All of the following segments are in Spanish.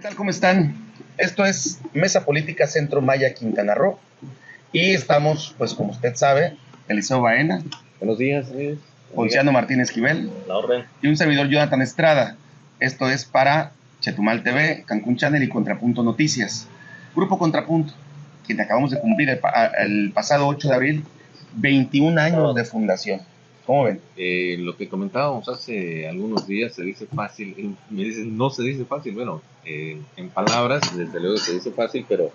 ¿Qué tal? ¿Cómo están? Esto es Mesa Política Centro Maya Quintana Roo. Y estamos, pues como usted sabe, Eliseo Baena. Buenos días. Ponciano Martínez Esquivel. La orden. Y un servidor Jonathan Estrada. Esto es para Chetumal TV, Cancún Channel y Contrapunto Noticias. Grupo Contrapunto, quien acabamos de cumplir el, el pasado 8 de abril, 21 años de fundación. ¿Cómo ven? Eh, lo que comentábamos hace algunos días se dice fácil, me dicen no se dice fácil, bueno, eh, en palabras desde luego se dice fácil, pero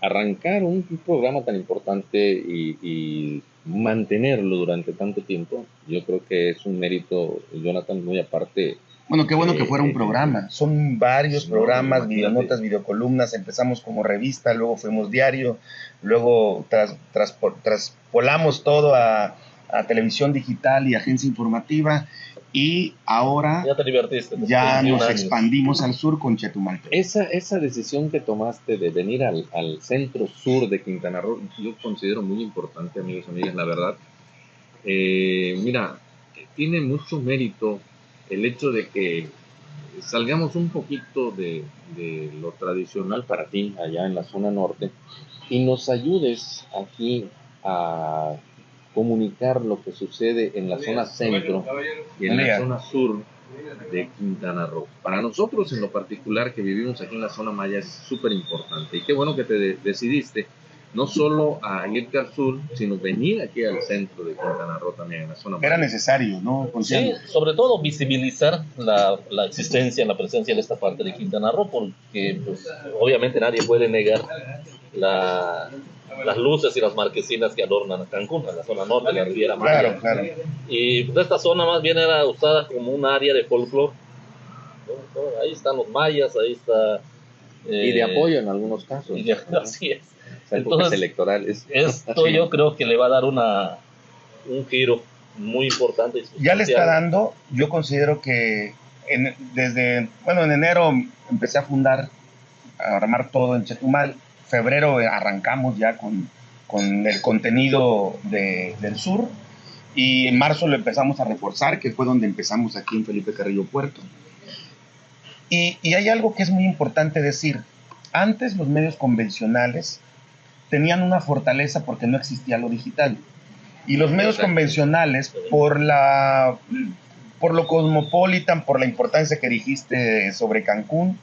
arrancar un, programa tan importante y, mantenerlo durante tanto tiempo, yo creo que es un mérito, Jonathan, muy aparte. Bueno, qué bueno que fuera un programa. Son varios programas, videonotas, videocolumnas. Empezamos como revista, luego fuimos diario, luego tras, tras, traspolamos todo a a televisión digital y agencia informativa. Y ahora ya, te divertiste, ya nos expandimos al sur con Chetumal. Esa, esa decisión que tomaste de venir al, al, centro sur de Quintana Roo, yo considero muy importante, amigos y amigas, la verdad. Eh, mira, tiene mucho mérito el hecho de que salgamos un poquito de, de, lo tradicional para ti allá en la zona norte y nos ayudes aquí a comunicar lo que sucede en la zona centro y en la zona sur de Quintana Roo. Para nosotros en lo particular que vivimos aquí en la zona maya es súper importante y qué bueno que te decidiste no solo a irte al sur, sino venir aquí al centro de Quintana Roo también, en la zona Era necesario, ¿no? Sí, sobre todo visibilizar la, la, existencia, la presencia de esta parte de Quintana Roo, porque pues, obviamente nadie puede negar la, las luces y las marquesinas que adornan a Cancún, a la zona norte de la Riviera Maya. Y pues, esta zona más bien era usada como un área de folclore. Ahí están los mayas, ahí está... y de eh, apoyo en algunos casos. así es. Entonces, electorales. Esto yo creo que le va a dar una, un giro muy importante. ya le está dando, yo considero que desde, bueno, en enero empecé a fundar, a armar todo en Chetumal febrero arrancamos ya con, con el contenido de, del sur y en marzo lo empezamos a reforzar, que fue donde empezamos aquí en Felipe Carrillo Puerto. Y, y hay algo que es muy importante decir. Antes los medios convencionales tenían una fortaleza porque no existía lo digital. Y los medios convencionales, por la por lo cosmopolitan, por la importancia que dijiste sobre Cancún,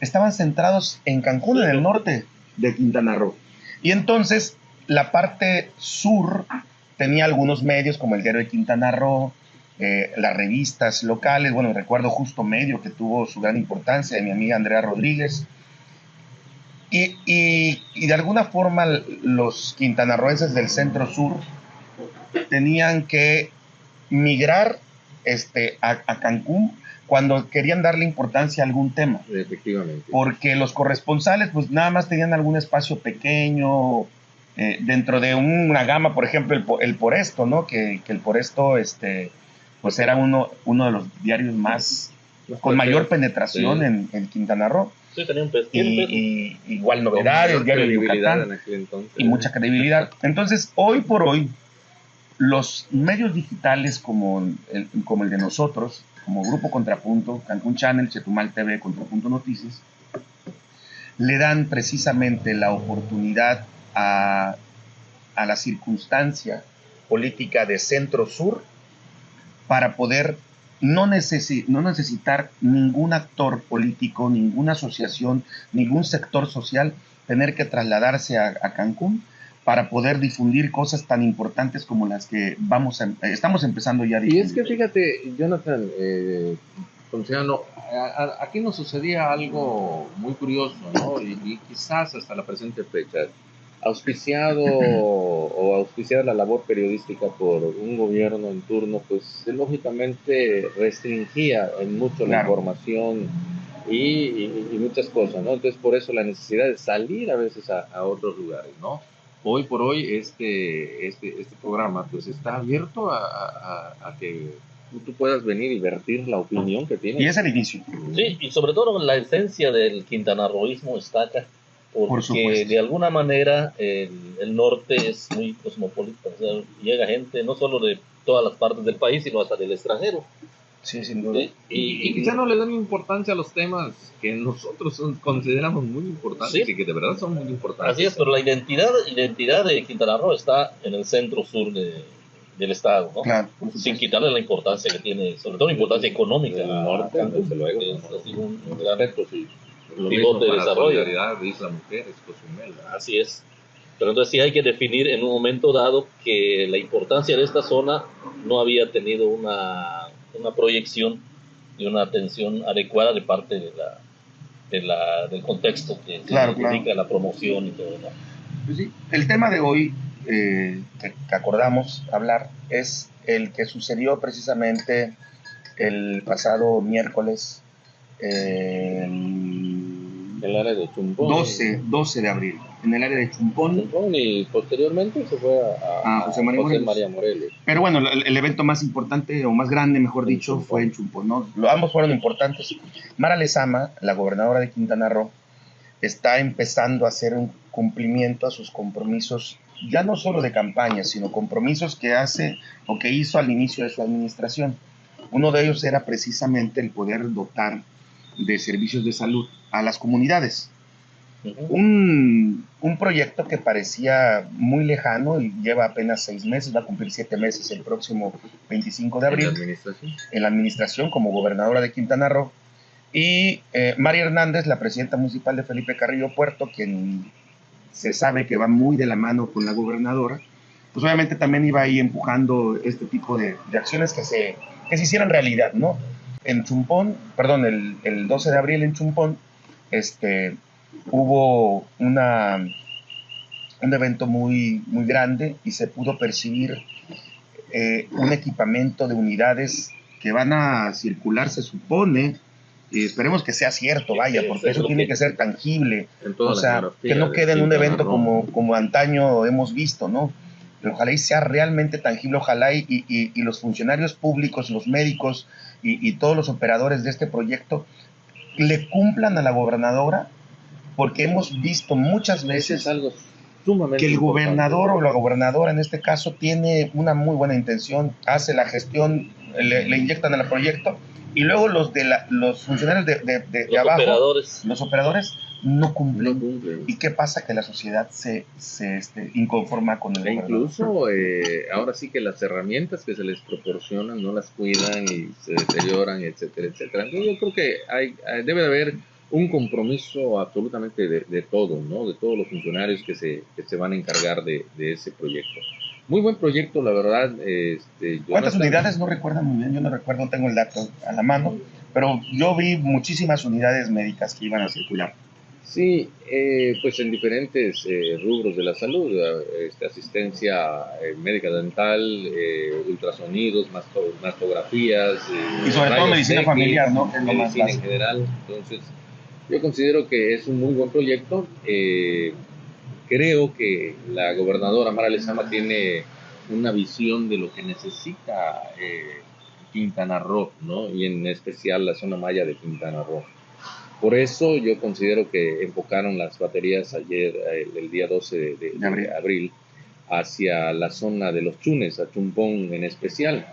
estaban centrados en Cancún, en el norte de Quintana Roo. Y entonces la parte sur tenía algunos medios como el Diario de Quintana Roo, eh, las revistas locales, bueno, recuerdo Justo Medio que tuvo su gran importancia, de mi amiga Andrea Rodríguez. Y, y, de alguna forma los quintanarroenses del centro sur tenían que migrar este, a, a Cancún cuando querían darle importancia a algún tema. Efectivamente. Porque los corresponsales pues nada más tenían algún espacio pequeño eh, dentro de una gama, por ejemplo, el, el Por Esto, ¿no? Que, que, el Por Esto, este, pues era uno, uno de los diarios más, con mayor penetración en, en, Quintana Roo. Sí, tenía un y, y, igual novedades, diario de Yucatán. Y mucha credibilidad. Entonces, hoy por hoy, los medios digitales como el, de nosotros, como Grupo Contrapunto, Cancún Channel, Chetumal TV, Contrapunto Noticias, le dan precisamente la oportunidad a, la circunstancia política de centro-sur para poder no, necesitar ningún actor político, ninguna asociación, ningún sector social tener que trasladarse a Cancún para poder difundir cosas tan importantes como las que vamos estamos empezando ya a difundir. Y es que fíjate, Jonathan, eh, aquí nos sucedía algo muy curioso, ¿no? Y, quizás hasta la presente fecha, auspiciado o auspiciada la labor periodística por un gobierno en turno, pues lógicamente restringía en mucho la información y, muchas cosas, ¿no? Entonces por eso la necesidad de salir a veces a, a otros lugares, ¿no? Hoy por hoy este, este, este programa pues está abierto a, a, que tú puedas venir y vertir la opinión que tienes. Y es el inicio. Sí, y sobre todo la esencia del quintanarroísmo está acá, porque de alguna manera el, el, norte es muy cosmopolita, o sea, llega gente no solo de todas las partes del país, sino hasta del extranjero. Sí, sin duda. Y, y, quizá no le dan importancia a los temas que nosotros consideramos muy importantes y que de verdad son muy importantes. Así es, pero la identidad, identidad de Quintana Roo está en el centro sur de, del estado, ¿no? Claro, sin quitarle la importancia que tiene, sobre todo la importancia económica. El norte, desde luego. Es un, un gran sí. pivote de desarrollo. de Isla Mujeres, Cozumel. Así es. Pero entonces sí hay que definir en un momento dado que la importancia de esta zona no había tenido una, una proyección y una atención adecuada de parte de la, de la, del contexto que claro, significa la promoción y todo. ¿no? Pues sí, el tema de hoy eh, que, que, acordamos hablar es el que sucedió precisamente el pasado miércoles. Eh, el área de Chumpón. 12, 12 de abril, en el área de Chumpón. Chumpón y posteriormente se fue a, a José María, José Morelos. María Morelos. Pero bueno, el, el, evento más importante o más grande, mejor dicho, Chumpón. fue en Chumpón. ¿no? Ambos fueron importantes. Mara Lezama, la gobernadora de Quintana Roo, está empezando a hacer un cumplimiento a sus compromisos, ya no solo de campaña, sino compromisos que hace o que hizo al inicio de su administración. Uno de ellos era precisamente el poder dotar de servicios de salud a las comunidades. Uh -huh. un, un, proyecto que parecía muy lejano y lleva apenas seis meses, va a cumplir siete meses el próximo 25 de abril. ¿En la administración? En la administración como gobernadora de Quintana Roo. Y eh, María Hernández, la presidenta municipal de Felipe Carrillo Puerto, quien se sabe que va muy de la mano con la gobernadora, pues obviamente también iba ahí empujando este tipo de, de acciones que se, que se hicieran realidad, ¿no? En Chumpón, perdón, el, el 12 de abril en Chumpón, este, hubo una, un evento muy, muy grande y se pudo percibir eh, un equipamiento de unidades que van a circular, se supone, y esperemos que sea cierto, vaya, porque eso tiene que ser tangible, o sea, que no quede en un evento como, como antaño hemos visto, ¿no? Pero ojalá y sea realmente tangible, ojalá y, y, y los funcionarios públicos, los médicos y, y, todos los operadores de este proyecto le cumplan a la gobernadora, porque hemos visto muchas veces algo que el gobernador o la gobernadora en este caso tiene una muy buena intención, hace la gestión, le, le inyectan al proyecto y luego los de la, los funcionarios de, de, de, los abajo, operadores. los operadores no cumplen. No cumplen. ¿Y qué pasa? Que la sociedad se, se este, inconforma con el E incluso eh, ahora sí que las herramientas que se les proporcionan no las cuidan y se deterioran, etcétera, etcétera. Entonces yo creo que hay, debe de haber un compromiso absolutamente de, de todo, ¿no? De todos los funcionarios que se, que se van a encargar de, de ese proyecto. Muy buen proyecto, la verdad. Este, ¿Cuántas unidades? No recuerdo muy bien, yo no recuerdo, no tengo el dato a la mano, pero yo vi muchísimas unidades médicas que iban a circular. Sí, eh, pues en diferentes eh, rubros de la salud, eh, este, asistencia eh, médica dental, eh, ultrasonidos, masto- mastografías. Y sobre todo medicina X, familiar, ¿no? Es lo más medicina en general. Entonces, yo considero que es un muy buen proyecto. Eh, creo que la gobernadora Mara Lezama tiene una visión de lo que necesita eh, Quintana Roo, ¿no? Y en especial la zona maya de Quintana Roo. Por eso yo considero que enfocaron las baterías ayer, eh, el, el día 12 de, de- De abril. de abril, hacia la zona de los Chunes, a Chumpón en especial.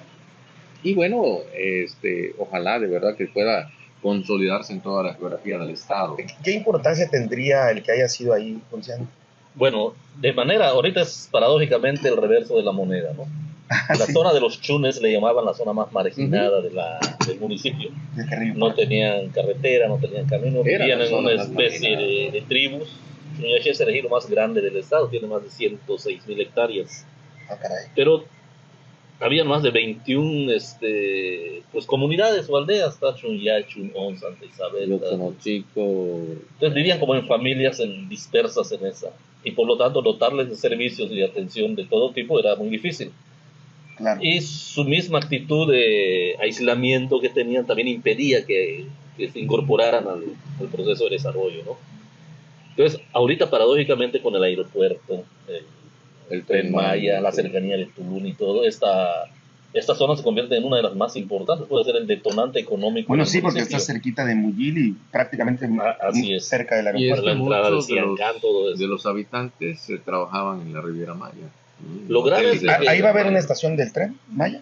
Y bueno, este, ojalá de verdad que pueda consolidarse en toda la geografía del estado. ¿Qué importancia tendría el que haya sido ahí, Ponciano? Bueno, de manera, ahorita es paradójicamente el reverso de la moneda, ¿no? La Sí, zona de los chunes le llamaban la zona más marginada de la, del municipio. No tenían carretera, no tenían camino, Era vivían en una especie de, de tribus. Chuyaché es el ejido más grande del estado, tiene más de 106 mil hectáreas. Ah, caray. Pero había más de 21 este, pues, comunidades o aldeas, está Chunyá, Chunón, Santa Isabel. Chico, Entonces vivían como en familias en- dispersas en esa. Y por lo tanto dotarles de servicios y de atención de todo tipo era muy difícil. Claro. Y su misma actitud de aislamiento que tenían también impedía que, que se incorporaran al, al proceso de desarrollo, ¿no? Entonces, ahorita paradójicamente con el aeropuerto, el, el Tren Maya, la cercanía de Tulum y todo, esta, esta zona se convierte en una de las más importantes, puede ser el detonante económico. Bueno, del sí, porque está cerquita de Muyil y prácticamente Ah, así es. cerca del Y es aeropuerto. la que entrada del de los, Ciancán, todo eso. de los habitantes eh, trabajaban en la Riviera Maya. Lo grave es que- Ah, Ahí va a haber una estación del tren, Maya.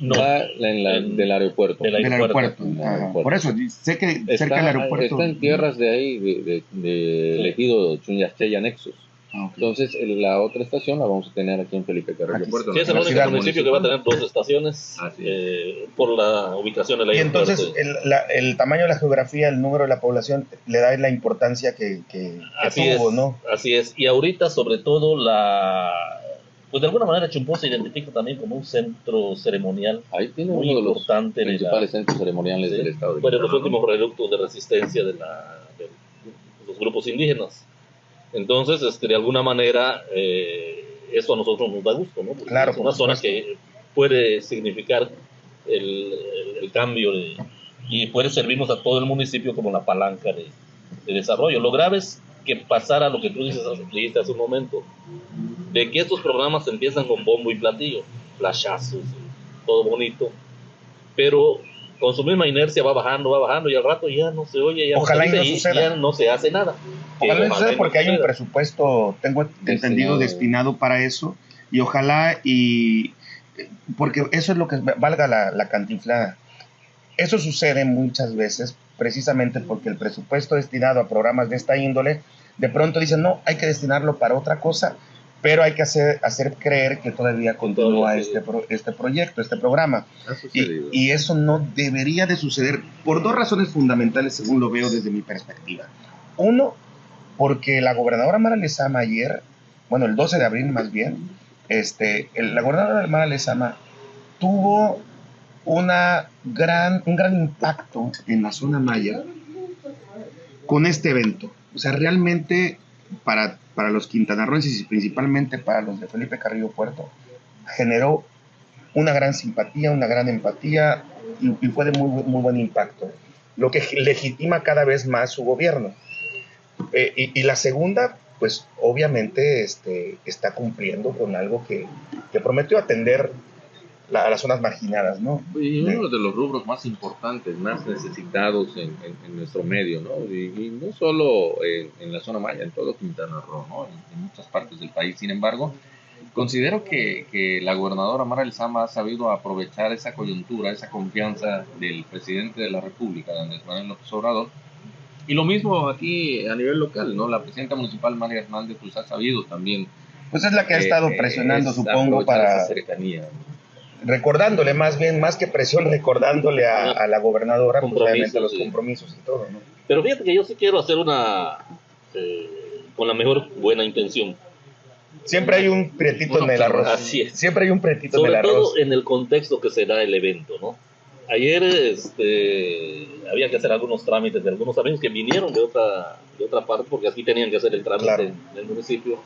No, en la, del aeropuerto. Del aeropuerto. Por eso, sé que cerca del aeropuerto. Está en tierras de ahí, de, de, de elegido Chunyastella Nexus. Ah, Entonces, la otra estación la vamos a tener aquí en Felipe Carrillo Puerto. Sí, es el único municipio que va a tener dos estaciones eh, por la ubicación del aeropuerto. Y entonces, el, el, tamaño de la geografía, el número de la población, le da la importancia que, que, así tuvo, ¿no? Así es. Y ahorita, sobre todo, la pues de alguna manera Chumpó se identifica también como un centro ceremonial Ahí tiene muy uno importante de los principales centros ceremoniales del Estado. De bueno, los últimos reductos de resistencia de, la, de, los grupos indígenas. Entonces, este, de alguna manera, eh, eso a nosotros nos da gusto, ¿no? Porque claro, es una zona que puede significar el, el, cambio y puede servirnos a todo el municipio como la palanca de, de desarrollo. Lo grave es que pasara lo que tú dices, dijiste hace un momento, de que estos programas empiezan con bombo y platillo, flashazos, todo bonito, pero con su misma inercia va bajando, va bajando y al rato ya no se oye, ya, Ojalá no, se, y ya no se hace nada. Ojalá no suceda porque hay un presupuesto, tengo entendido, destinado para eso y ojalá y porque eso es lo que valga la, la cantinflada. Eso sucede muchas veces precisamente porque el presupuesto destinado a programas de esta índole de pronto dicen, no, hay que destinarlo para otra cosa, pero hay que hacer, hacer creer que todavía continúa este, este proyecto, este programa. Y, y, eso no debería de suceder por dos razones fundamentales, según lo veo desde mi perspectiva. Uno, porque la gobernadora Mara Lezama ayer, bueno, el 12 de abril más bien, este, la gobernadora Mara Lezama tuvo una gran, un gran impacto en la zona maya con este evento. O sea, realmente para, para los quintanarroenses y principalmente para los de Felipe Carrillo Puerto, generó una gran simpatía, una gran empatía y, fue de muy, muy buen impacto, lo que legitima cada vez más su gobierno. Eh, y, la segunda, pues obviamente este, está cumpliendo con algo que, que prometió atender a las zonas marginadas, ¿no? Y uno de los rubros más importantes, más necesitados en, en, nuestro medio, ¿no? Y, no solo en, la zona maya, en todo Quintana Roo, ¿no? En, muchas partes del país. Sin embargo, considero que, que la gobernadora Mara Lezama ha sabido aprovechar esa coyuntura, esa confianza del presidente de la República, Andrés Manuel López Obrador, y lo mismo aquí a nivel local, ¿no? La presidenta municipal María Hernández pues ha sabido también. Pues es la que ha estado presionando, supongo, para cercanía recordándole más bien, más que presión, recordándole a, la gobernadora pues, los compromisos y todo, ¿no? Pero fíjate que yo sí quiero hacer una, eh, con la mejor buena intención. Siempre hay un prietito en el arroz. Así es. Siempre hay un prietito en el arroz. Sobre todo en el contexto que se da el evento, ¿no? Ayer este, había que hacer algunos trámites de algunos amigos que vinieron de otra, de otra parte, porque aquí tenían que hacer el trámite en el municipio.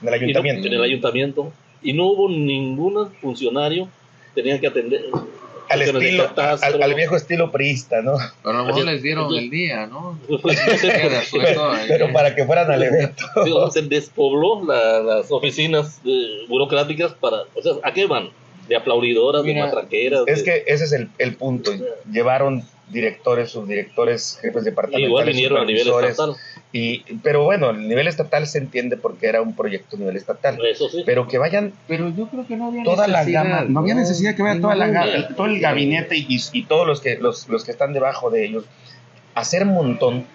En el ayuntamiento. en el ayuntamiento y no hubo ningún funcionario tenían que atender al, estilo, al, viejo estilo priista, ¿no? Pero no les dieron el día, ¿no? pero, para que fueran al evento. se despobló las oficinas burocráticas para, o sea, ¿a qué van? De aplaudidoras, de matraqueras. Es que ese es el, el punto. Llevaron directores, subdirectores, jefes departamentales. Igual vinieron a nivel estatal. Y, pero bueno, el nivel estatal se entiende porque era un proyecto a nivel estatal. Eso sí. Pero que vayan. Pero yo creo que no había toda necesidad. La gama, no, había necesidad que vaya toda la gama, todo el gabinete y, y, todos los que, los, los que están debajo de ellos. Hacer un montón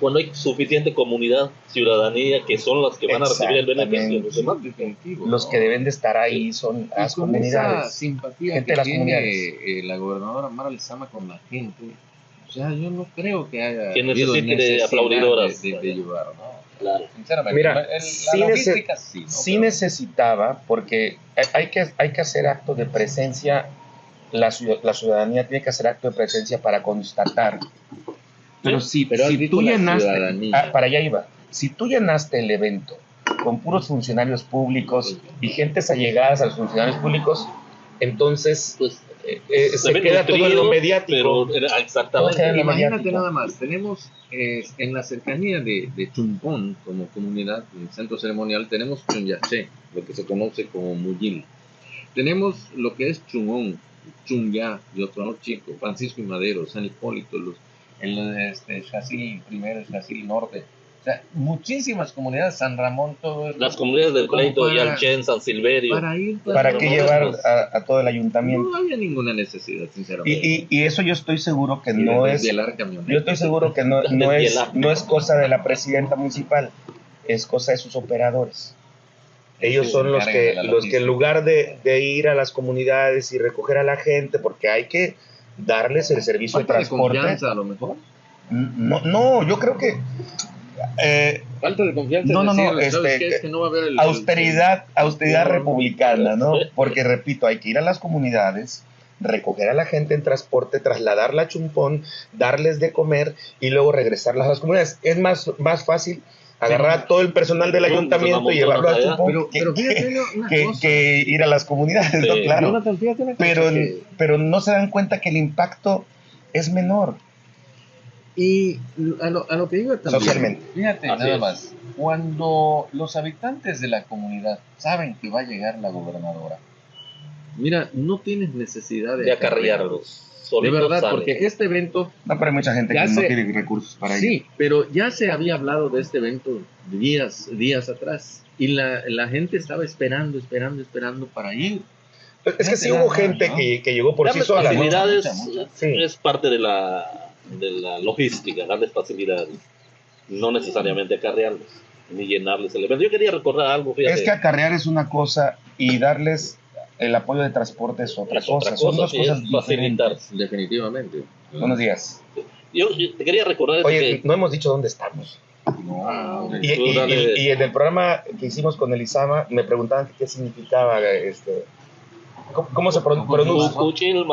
cuando hay suficiente comunidad, ciudadanía, que son las que van a recibir el beneficio. Los, demás. los que deben de estar ahí son las comunidades. Esa simpatía gente que tiene eh, la gobernadora Mara Lezama con la gente, sea, yo no creo que haya que necesite de aplaudidoras. de, llevar, Claro. Sinceramente, Mira, sí, necesitaba, porque hay que, hay que hacer acto de presencia, la, la ciudadanía tiene que hacer acto de presencia para constatar. Pero si, pero si tú llenaste, ah, para allá iba, si tú llenaste el evento con puros funcionarios públicos y gentes allegadas a los funcionarios públicos, entonces pues, eh, eh, se, queda todo en lo mediático. Pero exactamente. Imagínate nada más, tenemos eh, en la cercanía de, de Chumpón, como comunidad, en centro ceremonial, tenemos Chunyaché, lo que se conoce como Muyil. Tenemos lo que es Chumón, Chunya, y otro chico, Francisco y Madero, San Hipólito, los el este, chasis primero, el norte, sea, muchísimas comunidades, San Ramón, todo eso. Las comunidades del Pleito, para- Yalchen, San Silverio. Para ir, ¿Para Pero qué llevar a, a todo el ayuntamiento? No había ninguna necesidad, sinceramente. Y, y, y eso yo estoy seguro que Y no de- es... Yo estoy seguro que no, no, es, no es cosa de la presidenta municipal, es cosa de sus operadores. Ellos Sí, son los que, los que en lugar de, de ir a las comunidades y recoger a la gente, porque hay que darles el servicio de Falta de transporte. confianza, a lo mejor. No, no, yo creo que eh, Falta de confianza. No, no, no, decirle, ¿sabes este, qué? Es que no va a haber el- austeridad, austeridad republicana, ¿no? Porque repito, hay que ir a las comunidades, recoger a la gente en transporte, trasladarla a Chumpón, darles de comer y luego regresarlas a las comunidades. Es más, más fácil agarrar a todo el personal del ayuntamiento y llevarlo a. Chumpón Pero, que, pero fíjate que- ir a las comunidades, ¿no? Claro. Jonathan, Pero, pero no se dan cuenta que el impacto es menor. Y a lo, a lo que iba también. Socialmente. Fíjate, Así nada es. más. Cuando los habitantes de la comunidad saben que va a llegar la gobernadora, mira, no tienes necesidad de, de acarrearlos. De verdad, salen. porque este evento, No, pero hay mucha gente que no sé. tiene recursos para ello. sí, pero ya se había hablado de este evento días, días atrás. Y la, la gente estaba esperando, esperando, esperando para ir. Es que sí hubo gente ¿no? que, que llegó por sí Darles sola. ¿no? Sí. es parte de la, de la logística, darles facilidades. No necesariamente acarrearlos, ni llenarles el evento. Yo quería recordar algo, fíjate. Es que acarrear es una cosa y darles el apoyo de transporte es otra Es cosa. otra Son cosa, dos sí, cosas facilitar. diferentes. Definitivamente. Buenos días. yo, yo te quería recordar Oye, que no hemos dicho dónde estamos. No, Y, y- y- y en el programa que hicimos con Elisama me preguntaban qué significaba este. ¿Cómo, cómo se pro- pronuncia? Ucuchín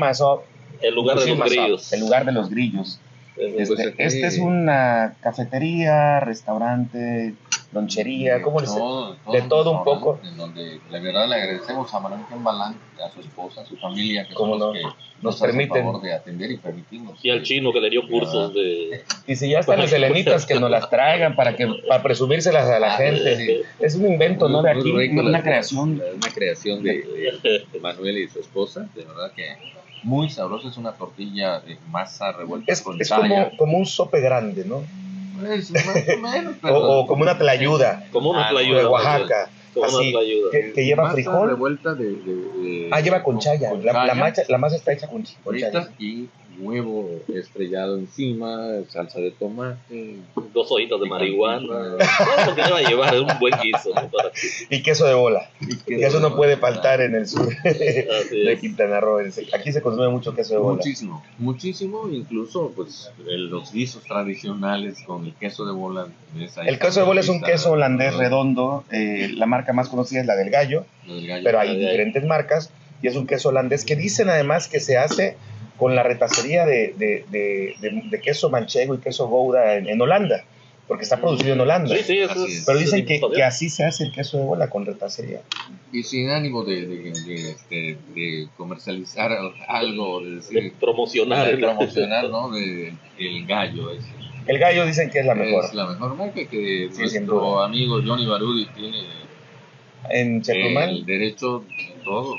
Mazó, el lugar de los grillos. El lugar de los grillos. Es- Este, aquí- este es una cafetería, restaurante, lonchería, ¿cómo les todo, de todo un poco. En donde la verdad le agradecemos a Manuel Balán, a su esposa, a su familia, que Cómo son los no. que Nos hacen permiten. favor de atender y permitimos. Y al chino que le dio cursos de... Y si ya están las helenitas que nos las traigan para que para presumírselas a la Ah, gente. sí. Es un invento, ¿no? De Muy aquí, rico una las- creación. Una creación de, de- de Manuel y su esposa. De verdad que muy sabroso, es una tortilla de masa revuelta Es, con es como, como un sope grande, ¿no? Más o menos, O, pero- o como una tlayuda Como una Ah, playuda. de Oaxaca, Como una así, que, que lleva masa frijol. revuelta de, de- de- Ah, lleva con chaya. con La, la masa, la masa está hecha con, con chaya. y huevo estrellado encima, salsa de tomate. Dos hojitas de marihuana. Todo lo que deba llevar es un buen guiso. Y queso de bola. Y Y eso no puede faltar en el sur Así de es. Quintana Roo. Aquí se consume mucho queso de bola. Muchísimo, muchísimo, incluso pues los guisos tradicionales con el queso de bola. esa El queso de bola es un queso holandés redondo. eh, la marca más conocida es la del gallo, gallo. pero hay diferentes marcas. Y es un queso holandés que dicen además que se hace con la retacería de, de- de- de- de queso manchego y queso gouda en, en Holanda, porque está producido en Holanda. Sí, sí, eso Así es-. Pero dicen es que, que así se hace el queso de bola con retacería. Y sin ánimo de, de, de, este, de comercializar algo, de de decir, promocionar. de el- promocionar, ¿no? De, el gallo ese. El gallo dicen que es la mejor. Es la mejor marca que Sí, nuestro amigo Johnny Barudi tiene En Chetumal. el derecho de todo.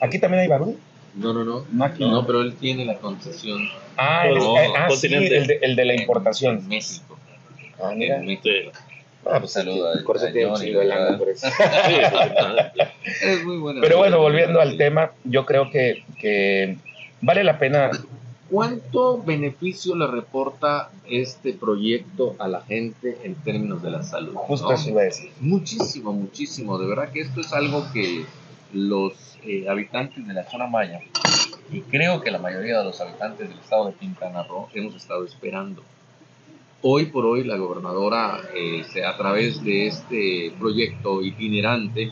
Aquí también hay barú. No, no, no. No aquí. No, pero él tiene la concesión Ah, el, No, eh, ah, sí, el de, el de la importación. en México. Ah, mira. En México. Ah, pues Saluda eso a tiene un. Es muy buena. Pero bueno, volviendo al tema, yo creo que, que vale la pena. ¿Cuánto beneficio le reporta este proyecto a la gente en términos de la salud? Justo no? eso iba a decir. Muchísimo, muchísimo. De verdad que esto es algo que los eh, habitantes de la zona maya, y creo que la mayoría de los habitantes del estado de Quintana Roo, hemos estado esperando. Hoy por hoy la gobernadora, eh, a través de este proyecto itinerante,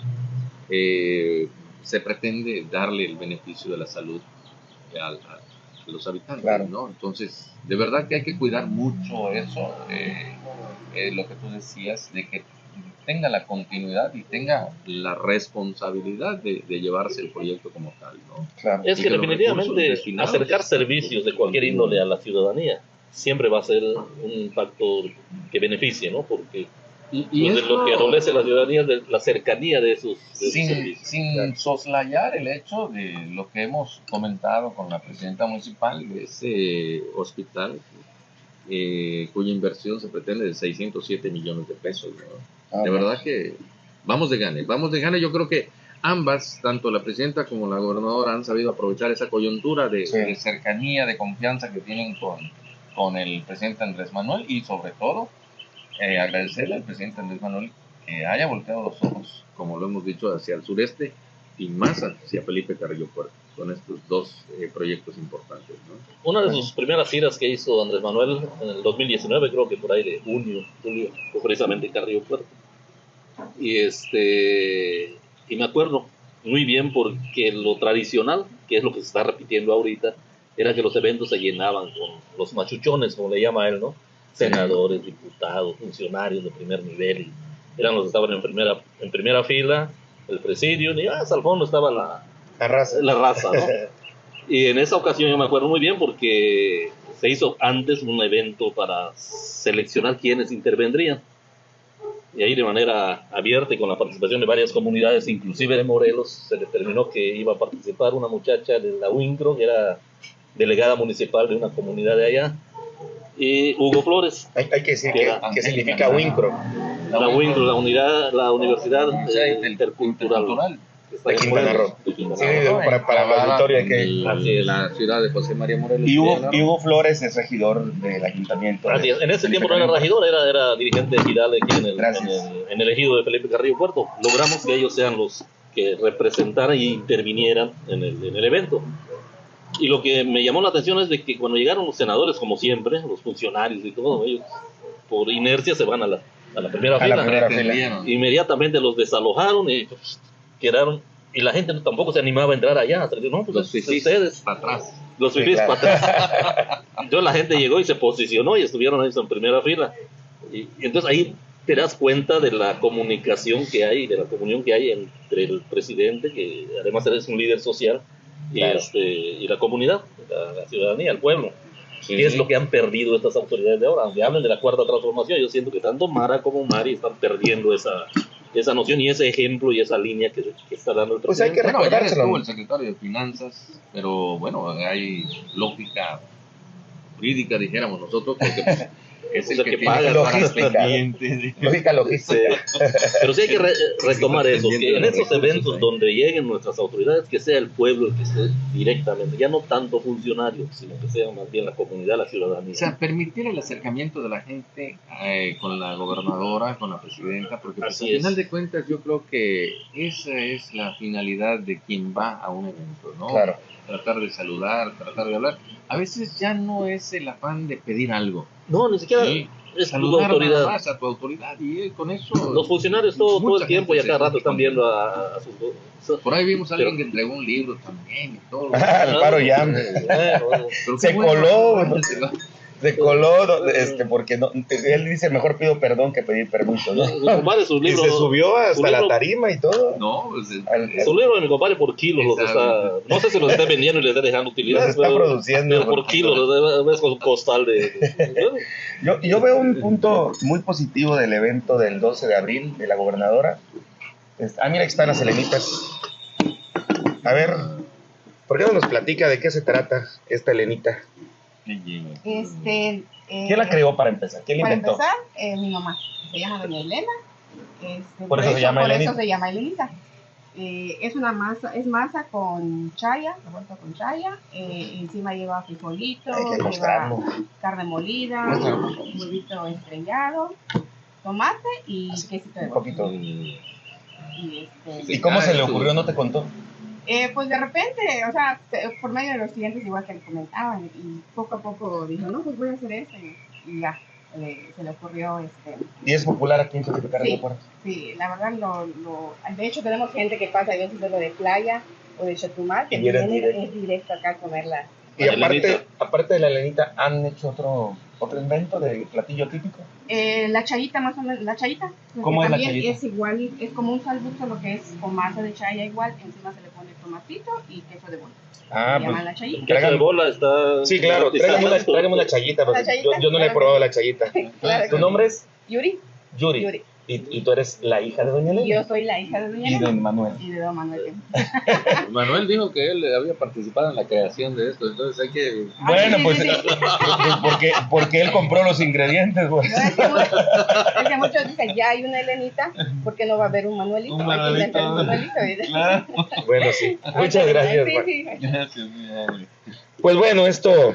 eh, se pretende darle el beneficio de la salud al- a, a los habitantes, Claro. ¿no? Entonces, de verdad que hay que cuidar mucho eso, eh, eh, lo que tú decías, de que tenga la continuidad y tenga la responsabilidad de, de llevarse el proyecto como tal, ¿no? Claro. Es que que definitivamente acercar servicios de cualquier índole a la ciudadanía siempre va a ser un factor que beneficie, ¿no? Porque Y, pues, de lo que adolece la ciudadanía es de la cercanía de esos, de sin, servicios. sin soslayar el hecho de lo que hemos comentado con la presidenta municipal de ese hospital eh, cuya inversión se pretende de 607 millones de pesos. ¿no? Ah, de verdad que vamos de gane, vamos de gane. Yo creo que ambas, tanto la presidenta como la gobernadora, han sabido aprovechar esa coyuntura de, Sí. de cercanía, de confianza que tienen con, con el presidente Andrés Manuel y sobre todo eh, agradecerle al presidente Andrés Manuel que haya volteado los ojos, como lo hemos dicho, hacia el sureste y más hacia Felipe Carrillo Puerto, con estos dos eh, proyectos importantes. ¿no? Una de sus primeras giras que hizo Andrés Manuel en el 2019, creo que por ahí de junio, julio, fue precisamente en Carrillo Puerto. Y este y me acuerdo muy bien porque lo tradicional, que es lo que se está repitiendo ahorita, era que los eventos se llenaban con los machuchones, como le llama él, ¿no? Senadores, diputados, funcionarios de primer nivel, y eran los que estaban en primera, en primera fila, el presidio, y hasta al fondo estaba la, La raza. la raza, ¿no? Y en esa ocasión yo me acuerdo muy bien porque se hizo antes un evento para seleccionar quienes intervendrían. Y ahí de manera abierta y con la participación de varias comunidades, inclusive de Morelos, se determinó que iba a participar una muchacha de la UINCRO, que era delegada municipal de una comunidad de allá, y Hugo Flores, Hay, hay que decir Que que, era que significa Wincro. la UINCRO, la unidad, la Universidad eh, intercultural. De en Quintana Morelos, Roo. de Quintana Sí, para, para la auditorio hay que... Así es. la ciudad de José María Morelos. Y Hugo, y. Hugo Flores es regidor del ayuntamiento. Así de- es. En ese de tiempo no era regidor, era, era dirigente ejidal aquí en el, en, el, en el ejido de Felipe Carrillo Puerto. Logramos que ellos sean los que representaran y intervinieran en el, en el evento. Y lo que me llamó la atención es de que cuando llegaron los senadores, como siempre, los funcionarios y todo, ellos por inercia se van a la, a la primera A la fila. primera fila. Entendieron. Inmediatamente los desalojaron y pues, quedaron. Y la gente tampoco se animaba a entrar allá. No, pues Los es- ustedes. para atrás. Los Sí, claro. para atrás. Entonces la gente llegó y se posicionó y estuvieron ahí en primera fila. Y, y entonces ahí te das cuenta de la comunicación que hay, de la comunión que hay entre el presidente, que además es un líder social, y, Claro. este, y la comunidad, la, la ciudadanía, el pueblo. Sí, ¿Qué es sí. lo que han perdido estas autoridades de ahora? Aunque hablen de la cuarta transformación, yo siento que tanto Mara como Mari están perdiendo esa, esa noción y ese ejemplo y esa línea que, que está dando el Pues hay presidente. que Bueno, recordárselo. estuvo el secretario de Finanzas, pero bueno, hay lógica jurídica, dijéramos nosotros, porque pues, es O el sea, que, paga, logística. pendiente. Lógica logística. Sí. Pero sí hay que re- retomar eso, que en esos eventos ahí. donde lleguen nuestras autoridades, que sea el pueblo el que esté directamente, ya no tanto funcionarios, sino que sea más bien la comunidad, la ciudadanía. O sea, permitir el acercamiento de la gente eh, con la gobernadora, con la presidenta, porque pues, al final de cuentas yo creo que esa es la finalidad de quien va a un evento, ¿no? Claro. Tratar de saludar, tratar de hablar. A veces ya no es el afán de pedir algo. No, ni siquiera Sí, es tu saludar nada autoridad. más a tu autoridad y eh, con eso... Los funcionarios todo, todo el tiempo y a cada rato están viendo a, a sus... Por ahí vimos a alguien Pero- que entregó un libro también y todo. Al paro ya. Bueno, bueno. Se bueno, coló, no, este, porque no, él dice mejor pido perdón que pedir permiso, ¿no? Mi compadre, sus Y libros... se subió hasta su la libro- tarima y todo. No, pues, eh, Al- Su libro de mi compadre por kilo los está... No sé si los está vendiendo y le está dejando Los utilidad, está pero, produciendo. pero por kilo, los ves con su costal de... de- Yo, yo veo un punto muy positivo del evento del 12 de abril de la gobernadora. Ah, mira, aquí están las Elenitas. A ver, ¿por qué no nos platica de qué se trata esta Elenita? Este, eh, ¿Quién la creó para empezar? ¿Quién la Para inventó? empezar, eh, mi mamá. Se llama Doña Elena. Este, Por eso se llama por Elenita. eso se llama Elenita. Eh, es una masa, es masa con chaya, revuelta con chaya. eh, encima lleva frijolito, lleva carne molida, huevito estrellado, tomate y quesito de Un poquito. Y, este, ¿Y cómo se le ocurrió? ¿No te contó? Eh, pues de repente, o sea, por medio de los clientes igual que le comentaban y poco a poco dijo, no, pues voy a hacer esto y, ya, eh, se le ocurrió, este, ¿Y es popular aquí en Carrillo Sí. Puerto? sí, la verdad, lo, lo, de hecho tenemos gente que pasa a veces de lo de playa o de Chetumal, que viene directo. es directo acá a comerla. Y aparte, aparte de la Elenita, ¿han hecho otro, otro invento de platillo típico? Eh, la chayita más o menos, la chayita, ¿Cómo es la también chayita? es igual, es como un salbucho lo que es con masa de chaya igual, encima se le tomatito y queso de bola. Ah, pues llama la chayita. Queso de bola está... Sí, claro, tráigame una, tráigame una chayita, porque ¿Una chayita? Yo, yo no le he probado la chayita. Claro ¿Tu nombre es? Yuri, Yuri. Yuri. ¿Y, y tú eres la hija de Doña Y Elena? yo soy la hija de Doña Y de Elena. Manuel. Y de Don Manuel. Manuel dijo que él había participado en la creación de esto, entonces hay que... Bueno, pues sí, sí. porque, porque él compró los ingredientes, güey. No, es, que mu- es que muchos dicen, ya hay una Elenita, ¿por qué no va a haber un Manuelito? Un Hay que inventar un Manuelito. Manuelito. Claro. Bueno, sí. Muchas gracias. Sí. Gracias. Pues bueno, esto,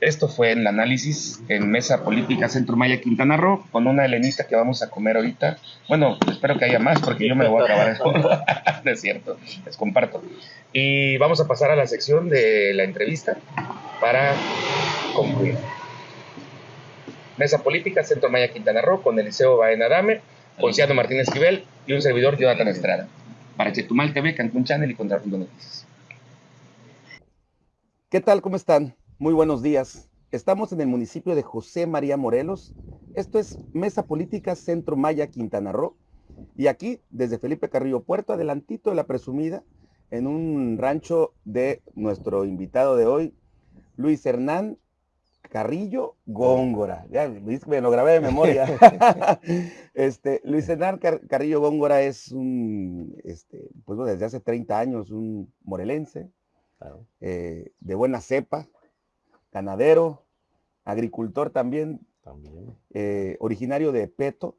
esto fue el análisis en Mesa Política Centro Maya Quintana Roo con una helenita que vamos a comer ahorita. Bueno, espero que haya más porque yo me lo voy a acabar es cierto, les comparto. Y vamos a pasar a la sección de la entrevista para concluir. Mesa Política Centro Maya Quintana Roo con Eliseo Baena Dame, Ponciano Martínez Esquivel y un servidor Jonathan Estrada. Para Chetumal TV, Cancún Channel y Contrapunto Noticias. ¿Qué tal? ¿Cómo están? Muy buenos días. Estamos en el municipio de José María Morelos. Esto es Mesa Política Centro Maya Quintana Roo. Y aquí, desde Felipe Carrillo Puerto, adelantito de la presumida, en un rancho de nuestro invitado de hoy, Luis Hernán Carrillo Góngora. Ya, me lo grabé de memoria. este, Luis Hernán Car- Carrillo Góngora es un, este, pues desde hace 30 años, un morelense, eh, de buena cepa, ganadero, agricultor también, eh, originario de Peto,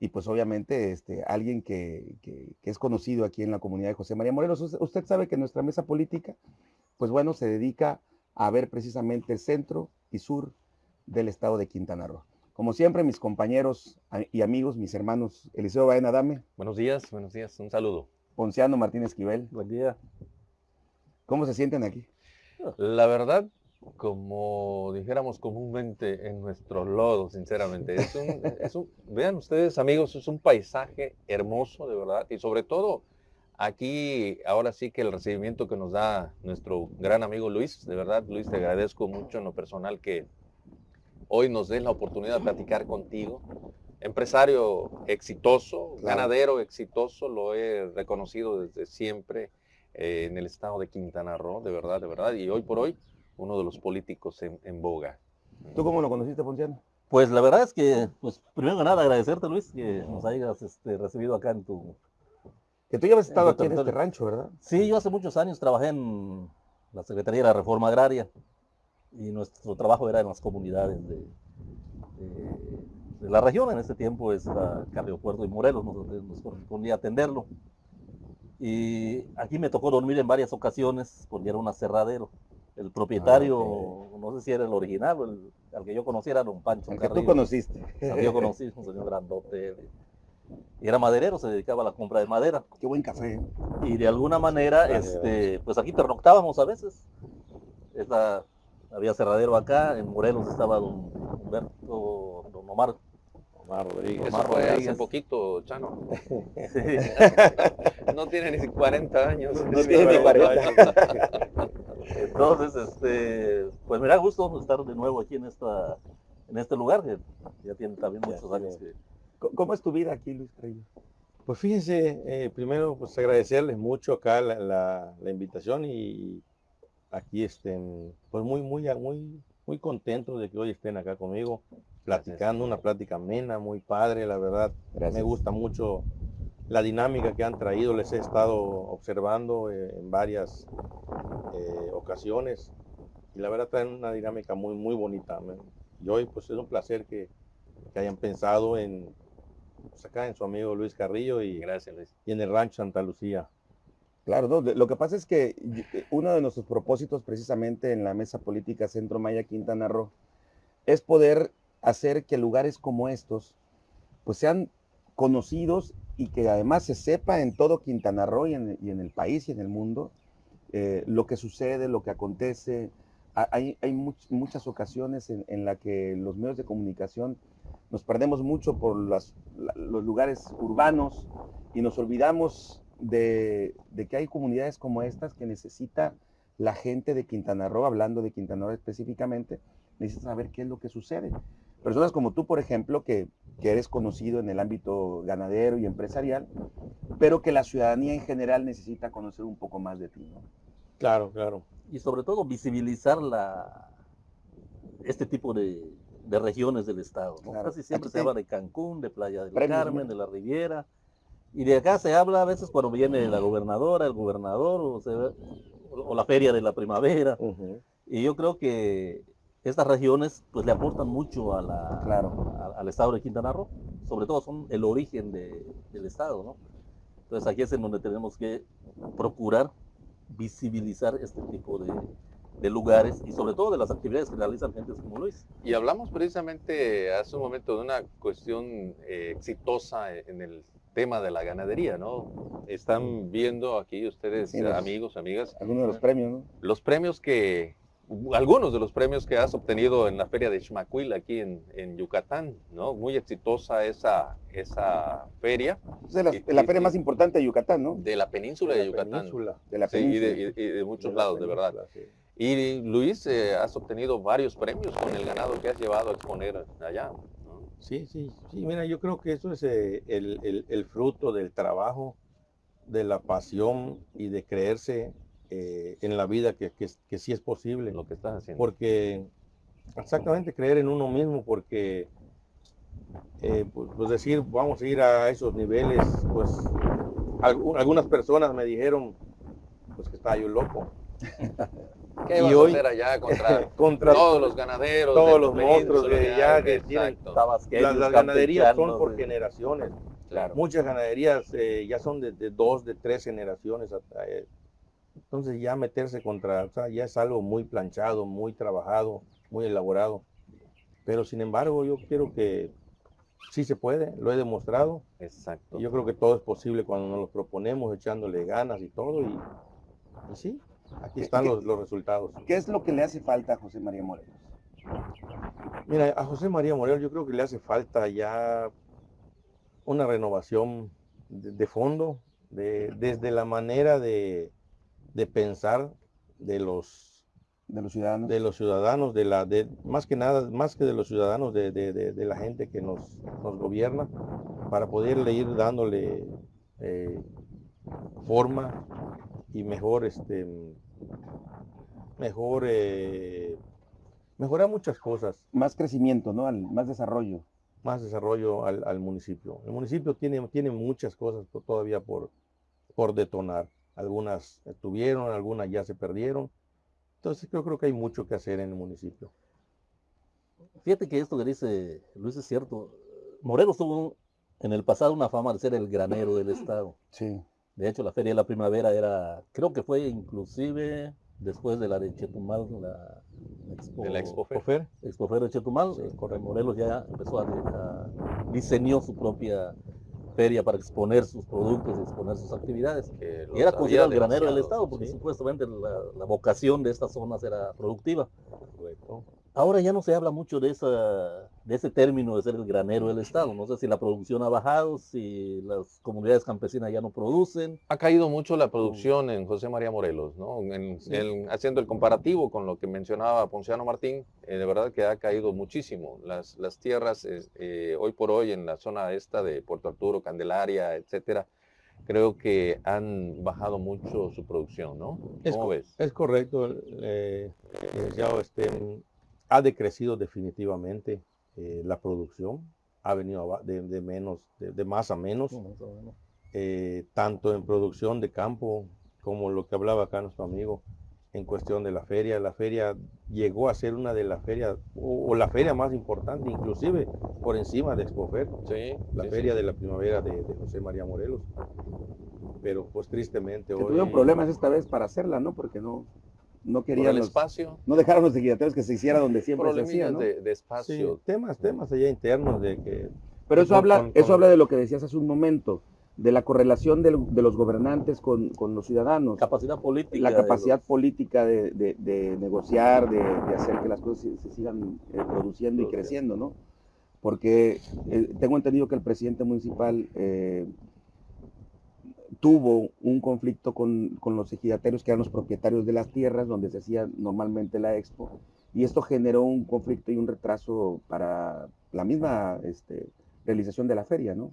y pues obviamente este, alguien que, que- que es conocido aquí en la comunidad de José María Morelos. Usted, sabe que nuestra mesa política, pues bueno, se dedica a ver precisamente el centro y sur del estado de Quintana Roo. Como siempre, mis compañeros y amigos, mis hermanos Eliseo Baena Dame, Buenos días, buenos días, un saludo. Ponciano Martínez Esquivel, Buen día. ¿cómo se sienten aquí? La verdad, como dijéramos comúnmente en nuestro lodo, sinceramente, es un, es un- vean ustedes amigos, es un paisaje hermoso, de verdad, y sobre todo aquí, ahora sí que el recibimiento que nos da nuestro gran amigo Luis, de verdad, Luis, te agradezco mucho en lo personal que hoy nos den la oportunidad de platicar contigo. Empresario exitoso, Claro. ganadero exitoso, lo he reconocido desde siempre eh, en el estado de Quintana Roo, de verdad, de verdad, y hoy por hoy uno de los políticos en, en boga. ¿Tú cómo lo conociste, Ponciano? Pues la verdad es que, pues primero que nada agradecerte Luis que nos hayas este, recibido acá en tu... Que tú ya habías estado En aquí en este rancho, ¿verdad? Sí, yo hace muchos años trabajé en la Secretaría de la Reforma Agraria y nuestro trabajo era en las comunidades de, de- de la región. En ese tiempo es la Carrillo Puerto y Morelos, nos, nos correspondía atenderlo. Y aquí me tocó dormir en varias ocasiones porque era un aserradero. El propietario, no sé si era el original o el al que yo conocía era don Pancho El que tú conociste. Al que yo conocí, un señor grandote. Y era maderero, se dedicaba a la compra de madera. Qué buen café. Y de alguna manera, este, pues aquí pernoctábamos a veces. Esta- había cerradero acá, en Morelos estaba don Humberto, don Omar. Omar Rodríguez. Omar Eso fue hace poquito, Chano. Sí. No tiene ni 40 años. No tiene ni 40. Entonces, este, pues me da gusto estar de nuevo aquí en esta, en este lugar, que ya tiene también muchos años que ¿Cómo- ¿Cómo es tu vida aquí, Luis Carrillo? Pues fíjense, eh, primero pues agradecerles mucho acá la, la- la invitación y aquí estén, pues muy, muy, muy, muy contentos de que hoy estén acá conmigo, platicando, una plática amena, muy padre, la verdad. Gracias. Me gusta mucho la dinámica que han traído, les he estado observando eh, en varias eh, ocasiones y la verdad traen una dinámica muy, muy bonita. Y hoy pues es un placer que, que hayan pensado en, pues, acá en su amigo Luis Carrillo y, Gracias, Luis. y en el rancho Santa Lucía. Claro, no, lo que pasa es que uno de nuestros propósitos precisamente en la mesa política Centro Maya Quintana Roo es poder hacer que lugares como estos pues sean conocidos y que además se sepa en todo Quintana Roo y en, el país y en el mundo eh, lo que sucede, lo que acontece. Ha- Hay, hay much- muchas ocasiones en, en la que los medios de comunicación nos perdemos mucho por las- la- los lugares urbanos y nos olvidamos de, de que hay comunidades como estas que necesita la gente de Quintana Roo, hablando de Quintana Roo específicamente, necesita saber qué es lo que sucede. Personas como tú, por ejemplo, que, que eres conocido en el ámbito ganadero y empresarial, pero que la ciudadanía en general necesita conocer un poco más de ti. ¿no? Claro, claro. y sobre todo visibilizar la, este tipo de, de regiones del estado. ¿no? Claro. Casi siempre Aquí se te- habla de Cancún, de Playa del Carmen, ¿no? de la Riviera. Y de acá se habla a veces cuando viene la gobernadora, el gobernador, o, se ve- o la feria de la primavera. Y yo creo que estas regiones pues le aportan mucho a la, Claro. a- al estado de Quintana Roo. Sobre todo son el origen de- del estado, ¿no? Entonces aquí es en donde tenemos que procurar visibilizar este tipo de, de lugares y sobre todo de las actividades que realizan gentes como Luis. Y hablamos precisamente hace un momento de una cuestión eh, exitosa en el tema de la ganadería, ¿no? Están viendo aquí ustedes, Sí, los- amigos, amigas, Algunos de los premios, ¿no? los premios que, algunos de los premios que has obtenido en la feria de Xmacuil aquí en, en Yucatán, ¿no? Muy exitosa esa, esa feria Es de la, Y- la feria y- más importante de Yucatán, ¿no? de la península de, la Yucatán. península. De la Sí, y península. de, y- y de muchos De la lados, de verdad. península, sí. Y Luis, eh, has obtenido varios premios con el ganado que has llevado a exponer allá. ¿no? Sí, sí, sí, mira, yo creo que eso es eh, el, el- el fruto del trabajo, de la pasión y de creerse eh, en la vida que, que, que sí es posible. Lo que estás haciendo. Porque, exactamente, creer en uno mismo, porque, eh, pues, pues decir, vamos a ir a esos niveles, pues algu- algunas personas me dijeron, pues que estaba yo loco. ¿Qué y vas hoy- a hacer allá contra Contra todos los ganaderos? todos los monstruos de allá que tienen las, las ganaderías son por de- generaciones. Claro. Muchas ganaderías eh, ya son de, de dos, de tres generaciones. hasta, eh, Entonces ya meterse contra, o sea, ya es algo muy planchado, muy trabajado, muy elaborado. Pero sin embargo, yo quiero que sí se puede, lo he demostrado. Exacto. Y yo creo que todo es posible cuando nos lo proponemos, echándole ganas y todo. Y, y sí, aquí están los, los resultados. ¿Qué es lo que le hace falta a José María Morelos? Mira, a José María Morel yo creo que le hace falta ya una renovación de, de fondo, de- desde la manera de, de pensar de los, De los ciudadanos. de los ciudadanos, de la, de, más que nada, más que de los ciudadanos, de, de- de- la gente que nos, nos gobierna, para poderle ir dándole eh, forma y mejor, este, mejor, eh, mejorar muchas cosas Más crecimiento, ¿no? Al- más desarrollo. más desarrollo al, al municipio. El municipio tiene, tiene muchas cosas todavía por, por detonar. Algunas estuvieron, algunas ya se perdieron. Entonces yo creo que hay mucho que hacer en el municipio. Fíjate que esto que dice Luis es cierto. Morelos tuvo en el pasado una fama de ser el granero del estado. Sí. De hecho, la Feria de la Primavera era, creo que fue inclusive después de la de Chetumal, la Expo, De la Expo Fer. Ofer, Expofero de Chetumal, Sí, eh, correcto. Morelos ya empezó a, a- diseñó su propia feria para exponer sus productos y exponer sus actividades. Que Y era considerado el granero del estado porque sí. supuestamente la, la vocación de estas zonas era productiva. correcto. Ahora ya no se habla mucho de, esa, de ese término de ser el granero del estado. No sé si la producción ha bajado, si las comunidades campesinas ya no producen. Ha caído mucho la producción en José María Morelos, ¿no? En- en- haciendo el comparativo con lo que mencionaba Ponciano Martín, eh, de verdad que ha caído muchísimo. Las, las tierras eh, hoy por hoy en la zona esta de Puerto Arturo, Candelaria, etcétera, creo que han bajado mucho su producción, ¿no? Es, ¿Cómo co- ves? es correcto. eh, este, ha decrecido definitivamente eh, la producción. Ha venido de, de menos, de, de más a menos. eh, tanto en producción de campo como lo que hablaba acá nuestro amigo en cuestión de la feria. La feria llegó a ser una de las ferias, o, o la feria más importante, inclusive por encima de Expofer, Sí, la sí, feria sí. de la primavera de, de José María Morelos. Pero pues tristemente Que hoy... tuvieron problemas esta vez para hacerla, ¿no? Porque no, no querían el espacio, no dejaron los equidatarios que se hiciera donde siempre se hacía, ¿no? de, de Sí, espacio. temas, temas allá internos de que... Pero eso con- habla, con- eso con- habla de lo que decías hace un momento, de la correlación de, los gobernantes con, con los ciudadanos, Capacidad política. la de capacidad los- política de, de- de negociar, de, de hacer que las cosas se, se sigan eh, produciendo y creciendo, ¿no? Porque eh, tengo entendido que el presidente municipal eh, tuvo un conflicto con, con los ejidatarios que eran los propietarios de las tierras donde se hacía normalmente la expo y esto generó un conflicto y un retraso para la misma este, realización de la feria, ¿no?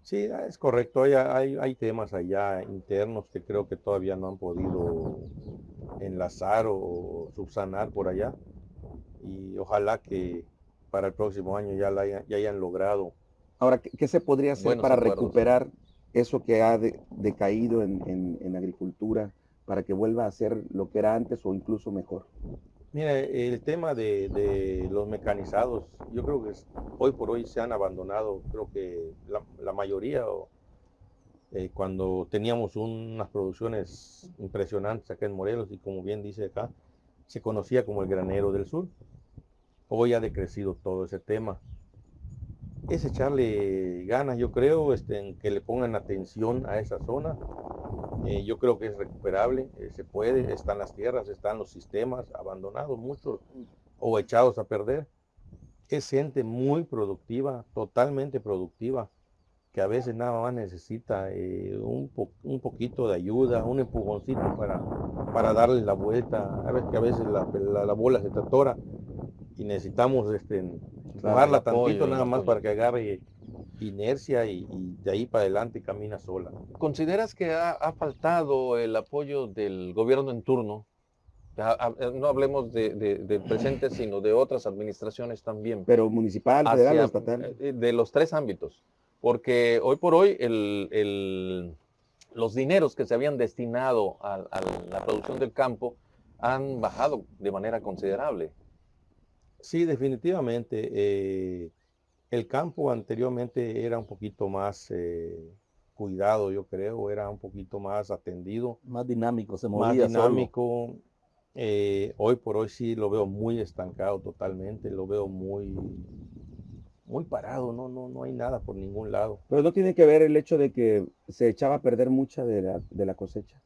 Sí, es correcto. Hay, hay, hay temas allá internos que creo que todavía no han podido enlazar o subsanar por allá. Y ojalá que, para el próximo año ya, la hayan, ya hayan logrado. Ahora, ¿qué, qué se podría hacer para recuperar eso que ha de- decaído en, en- agricultura para que vuelva a ser lo que era antes o incluso mejor? Mira, el tema de, los mecanizados, yo creo que es- hoy por hoy se han abandonado, creo que la, mayoría, eh, cuando teníamos unas producciones impresionantes acá en Morelos y como bien dice acá, se conocía como el granero del sur. Hoy ha decrecido todo ese tema. Es echarle ganas, yo creo, este, que le pongan atención a esa zona. Eh, yo creo que es recuperable, eh, se puede, están las tierras, están los sistemas abandonados, muchos o echados a perder. Es gente muy productiva, totalmente productiva, que a veces nada más necesita eh, un, po- un poquito de ayuda, un empujoncito para, darle la vuelta. A veces que a veces la, la- la bola se te atora y necesitamos este, apoyo, tantito el nada más apoyo. para que agarre inercia y, y de ahí para adelante camina sola. ¿Consideras que ha, ha faltado el apoyo del gobierno en turno? Ha- eh, no hablemos de, de- del presente, sino de otras administraciones también. Pero municipal, federal o hacia- estatal. eh, de los tres ámbitos. Porque hoy por hoy el- el- los dineros que se habían destinado a, a la producción del campo han bajado de manera considerable. Sí, definitivamente. eh, el campo anteriormente era un poquito más eh, cuidado, yo creo, era un poquito más atendido, Más dinámico, se más movía solo. dinámico. Eh, hoy por hoy sí lo veo muy estancado totalmente, lo veo muy, muy parado, no, no, no hay nada por ningún lado. Pero no tiene que ver el hecho de que se echaba a perder mucha de la, de la cosecha,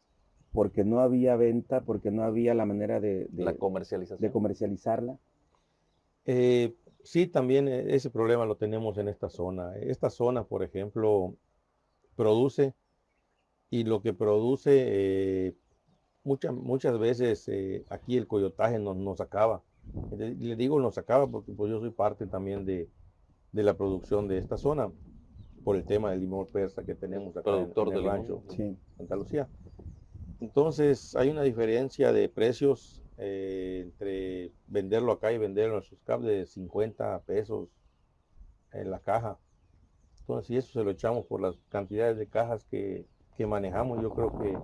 porque no había venta, porque no había la manera de, de- la comercialización. de comercializarla. Eh, sí, también eh, ese problema lo tenemos en esta zona. Esta zona, por ejemplo, produce y lo que produce eh, muchas, muchas veces eh, aquí el coyotaje nos, nos acaba. Le, digo nos acaba porque pues, yo soy parte también de, de la producción de esta zona por el tema del limón persa que tenemos acá en- Productor en, de el rancho Sí. Santa Lucía. Entonces hay una diferencia de precios eh, entre venderlo acá y venderlo en sus cables de 50 pesos en la caja. Entonces, si eso se lo echamos por las cantidades de cajas que, que manejamos, yo creo que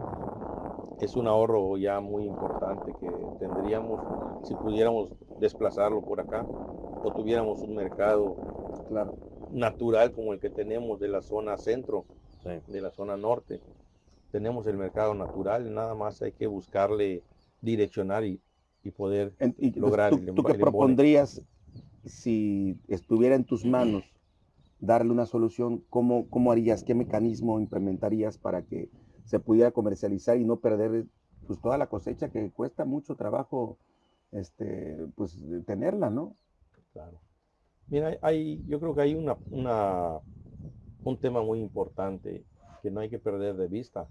es un ahorro ya muy importante que tendríamos si pudiéramos desplazarlo por acá o tuviéramos un mercado Claro. natural como el que tenemos de la zona centro, Sí. de la zona norte. Tenemos el mercado natural, nada más hay que buscarle direccionar y, y poder En- y entonces, lograr ¿tú, el, tú qué el propondrías si estuviera en tus manos darle una solución? ¿Cómo, cómo harías? ¿Qué mecanismo implementarías para que se pudiera comercializar y no perder pues, toda la cosecha que cuesta mucho trabajo este, pues, tenerla, ¿no? Claro. Mira, hay, yo creo que hay una, una- un tema muy importante que no hay que perder de vista,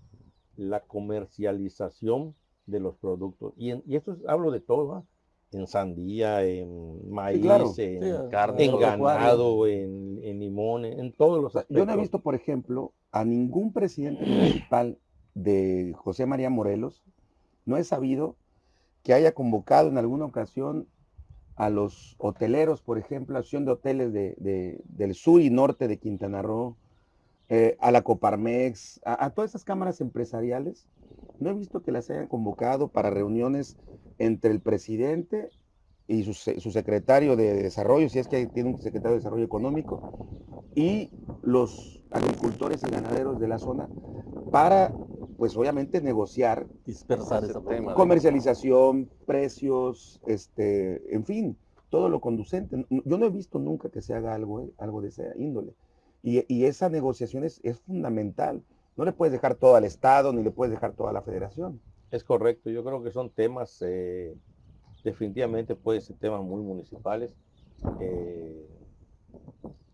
la comercialización de los productos. Y, en- y esto es- hablo de todo, en sandía, en maíz, claro. en, Sí, carne, en ganado, en, en limón, en todos los sea, yo no he aspectos. visto, por ejemplo, a ningún presidente municipal de José María Morelos, no he sabido que haya convocado en alguna ocasión a los hoteleros, por ejemplo, la Asociación de Hoteles de- de- del sur y norte de Quintana Roo, eh, a la Coparmex, a, a todas esas cámaras empresariales. No he visto que las hayan convocado para reuniones entre el presidente y su, su secretario de Desarrollo, si es que tiene un secretario de Desarrollo Económico, y los agricultores y ganaderos de la zona para, pues obviamente, negociar Dispersar Ese tema. comercialización, precios, este, en fin, todo lo conducente. Yo no he visto nunca que se haga algo, eh, algo de esa índole. Y, esa negociación es, es fundamental. No le puedes dejar todo al Estado, ni le puedes dejar todo a la federación. Es correcto, yo creo que son temas, eh, definitivamente pueden ser temas muy municipales. eh,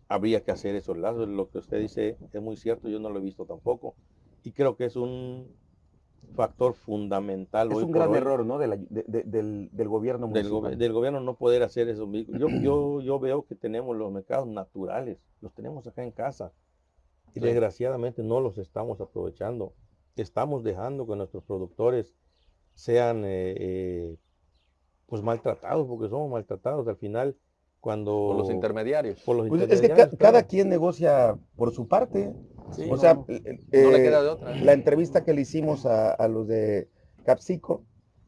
habría que hacer esos lazos, lo que usted dice es muy cierto, yo no lo he visto tampoco. Y creo que es un factor fundamental. Es hoy un gran hoy error, ¿no? De la- de- de- del, del gobierno del, gobierno no poder hacer eso. mismo. Yo, yo, yo veo que tenemos los mercados naturales, los tenemos acá en casa. Y Sí. desgraciadamente no los estamos aprovechando. Estamos dejando que nuestros productores sean eh, eh, pues maltratados, porque somos maltratados. Al final cuando... Por los intermediarios. por los Pues es que ca- cada quien negocia por su parte. Sí, o no, sea, no. eh, No le eh, queda de otra. la entrevista que le hicimos a, a los de Capsico,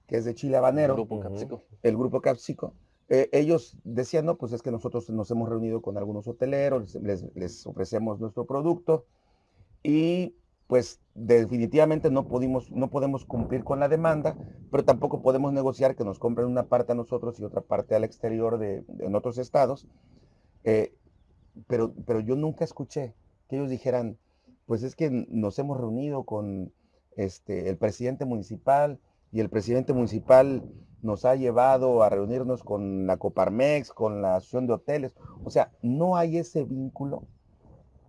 que es de Chile Habanero, Grupo Ujú. Capsico. el grupo Capsico, eh, ellos decían, no, pues es que nosotros nos hemos reunido con algunos hoteleros, les, les ofrecemos nuestro producto y pues definitivamente no, pudimos, no podemos cumplir con la demanda, pero tampoco podemos negociar que nos compren una parte a nosotros y otra parte al exterior de, en otros estados. Eh, pero, pero yo nunca escuché que ellos dijeran, pues es que nos hemos reunido con este, el presidente municipal y el presidente municipal nos ha llevado a reunirnos con la Coparmex, con la Asociación de Hoteles. O sea, no hay ese vínculo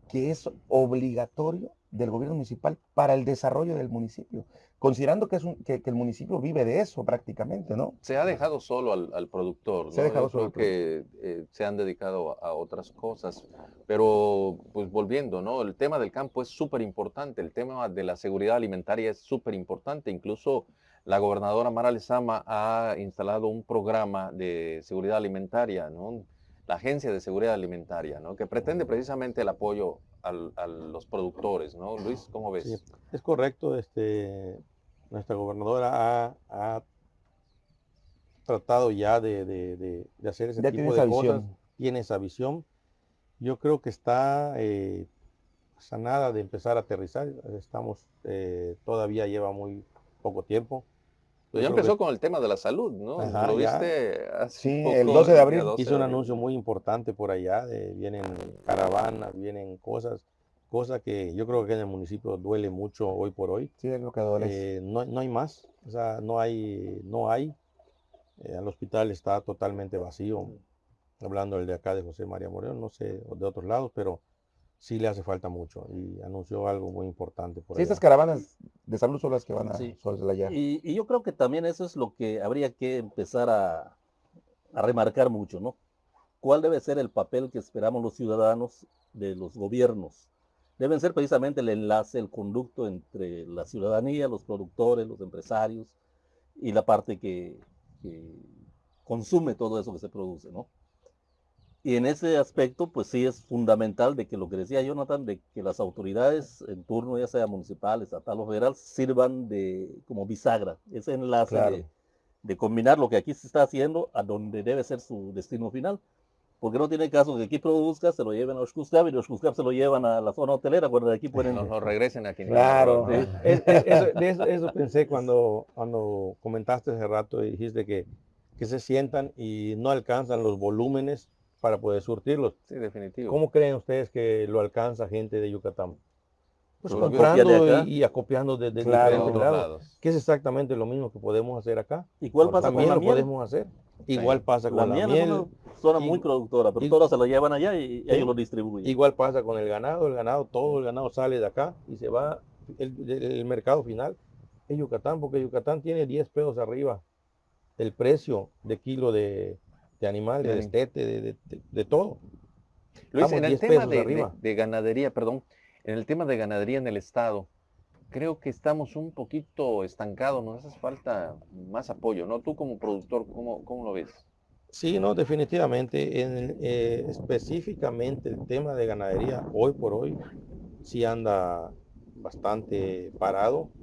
que es obligatorio del gobierno municipal para el desarrollo del municipio, considerando que, es un- que, que el municipio vive de eso prácticamente, ¿no? Se ha dejado solo al, al productor, Se ha ¿no? dejado Yo solo creo que eh, se han dedicado a, a otras cosas. Pero, pues volviendo, ¿no? El tema del campo es súper importante, el tema de la seguridad alimentaria es súper importante. Incluso la gobernadora Mara Lezama ha instalado un programa de seguridad alimentaria, ¿no? La Agencia de Seguridad Alimentaria, ¿no? Que pretende precisamente el apoyo al- a los productores, ¿no? Luis, ¿cómo ves? Sí, es correcto. Este, nuestra gobernadora ha, ha tratado ya de, de- de- de hacer ese Ya tipo de cosas. visión. Tiene esa visión. Yo creo que está eh, sanada de empezar a aterrizar. Estamos, eh, todavía lleva muy poco tiempo. Pues ya empezó con el tema de la salud, ¿no? Ajá, Lo viste hace Sí, poco, el 12 de abril. 12 hizo de un anuncio muy importante por allá, de, vienen caravanas, vienen cosas, cosas que yo creo que en el municipio duele mucho hoy por hoy. Sí, es lo que duele. Eh, no, no hay más, o sea, no hay, no hay. Eh, el hospital está totalmente vacío, hablando del de acá de José María Moreno, no sé de otros lados, pero sí le hace falta mucho y anunció algo muy importante por Sí, allá. estas caravanas de salud son las que van a Sí. soslayar. Y, y yo creo que también eso es lo que habría que empezar a, a remarcar mucho, ¿no? ¿Cuál debe ser el papel que esperamos los ciudadanos de los gobiernos? Deben ser precisamente el enlace, el conducto entre la ciudadanía, los productores, los empresarios y la parte que, que consume todo eso que se produce, ¿no? Y en ese aspecto, pues sí es fundamental de que lo que decía Jonathan, de que las autoridades en turno, ya sea municipal, estatal o federal, sirvan de como bisagra, ese enlace Claro. de, de combinar lo que aquí se está haciendo a donde debe ser su destino final. Porque no tiene caso que aquí produzca, se lo lleven a Oshkuskab y de Oshkuskab se lo llevan a la zona hotelera, cuando de aquí pueden... Nos lo regresen aquí. Claro. Sí. Es- es- eso, de eso, eso pensé cuando, cuando comentaste hace rato y dijiste que, que se sientan y no alcanzan los volúmenes para poder surtirlos. Sí, definitivo. ¿Cómo creen ustedes que lo alcanza gente de Yucatán? Pues comprando y, y acopiando de, de Claro. diferentes lados, lados. que es exactamente lo mismo que podemos hacer acá. ¿Y cuál pasa con También la lo miel? podemos hacer. Igual pasa La con la miel, miel, es una zona muy productora, pero todas se la llevan allá y, ellos lo distribuyen. igual pasa con el ganado, el ganado, todo el ganado sale de acá y se va, el, el- el mercado final es Yucatán, porque Yucatán tiene 10 pesos arriba el precio de kilo de, de animal, de destete, de, de- de- de todo. Luis, en el 10 tema de, ganadería, perdón, en el tema de ganadería en el estado, creo que estamos un poquito estancados, nos hace falta más apoyo, ¿no? Tú como productor, ¿cómo, cómo lo ves? Sí, no, definitivamente. En eh, específicamente el tema de ganadería, hoy por hoy, sí anda bastante parado.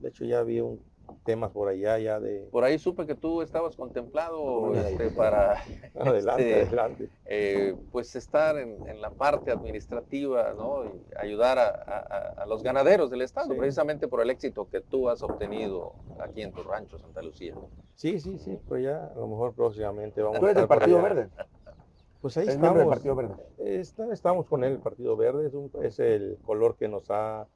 De hecho, ya vi un temas por allá ya de... Por ahí supe que tú estabas contemplado este, para Adelante, este, adelante. eh, pues estar en, en la parte administrativa, ¿no? Y ayudar a, a- a los ganaderos del estado, Sí. precisamente por el éxito que tú has obtenido aquí en tu rancho, Santa Lucía. Sí, sí, sí, pues ya a lo mejor próximamente vamos Tú eres del estar por Partido. Verde. Pues ahí miembro del estamos. Partido Verde. Está- estamos con él, el Partido Verde, es, un- es el color que nos ha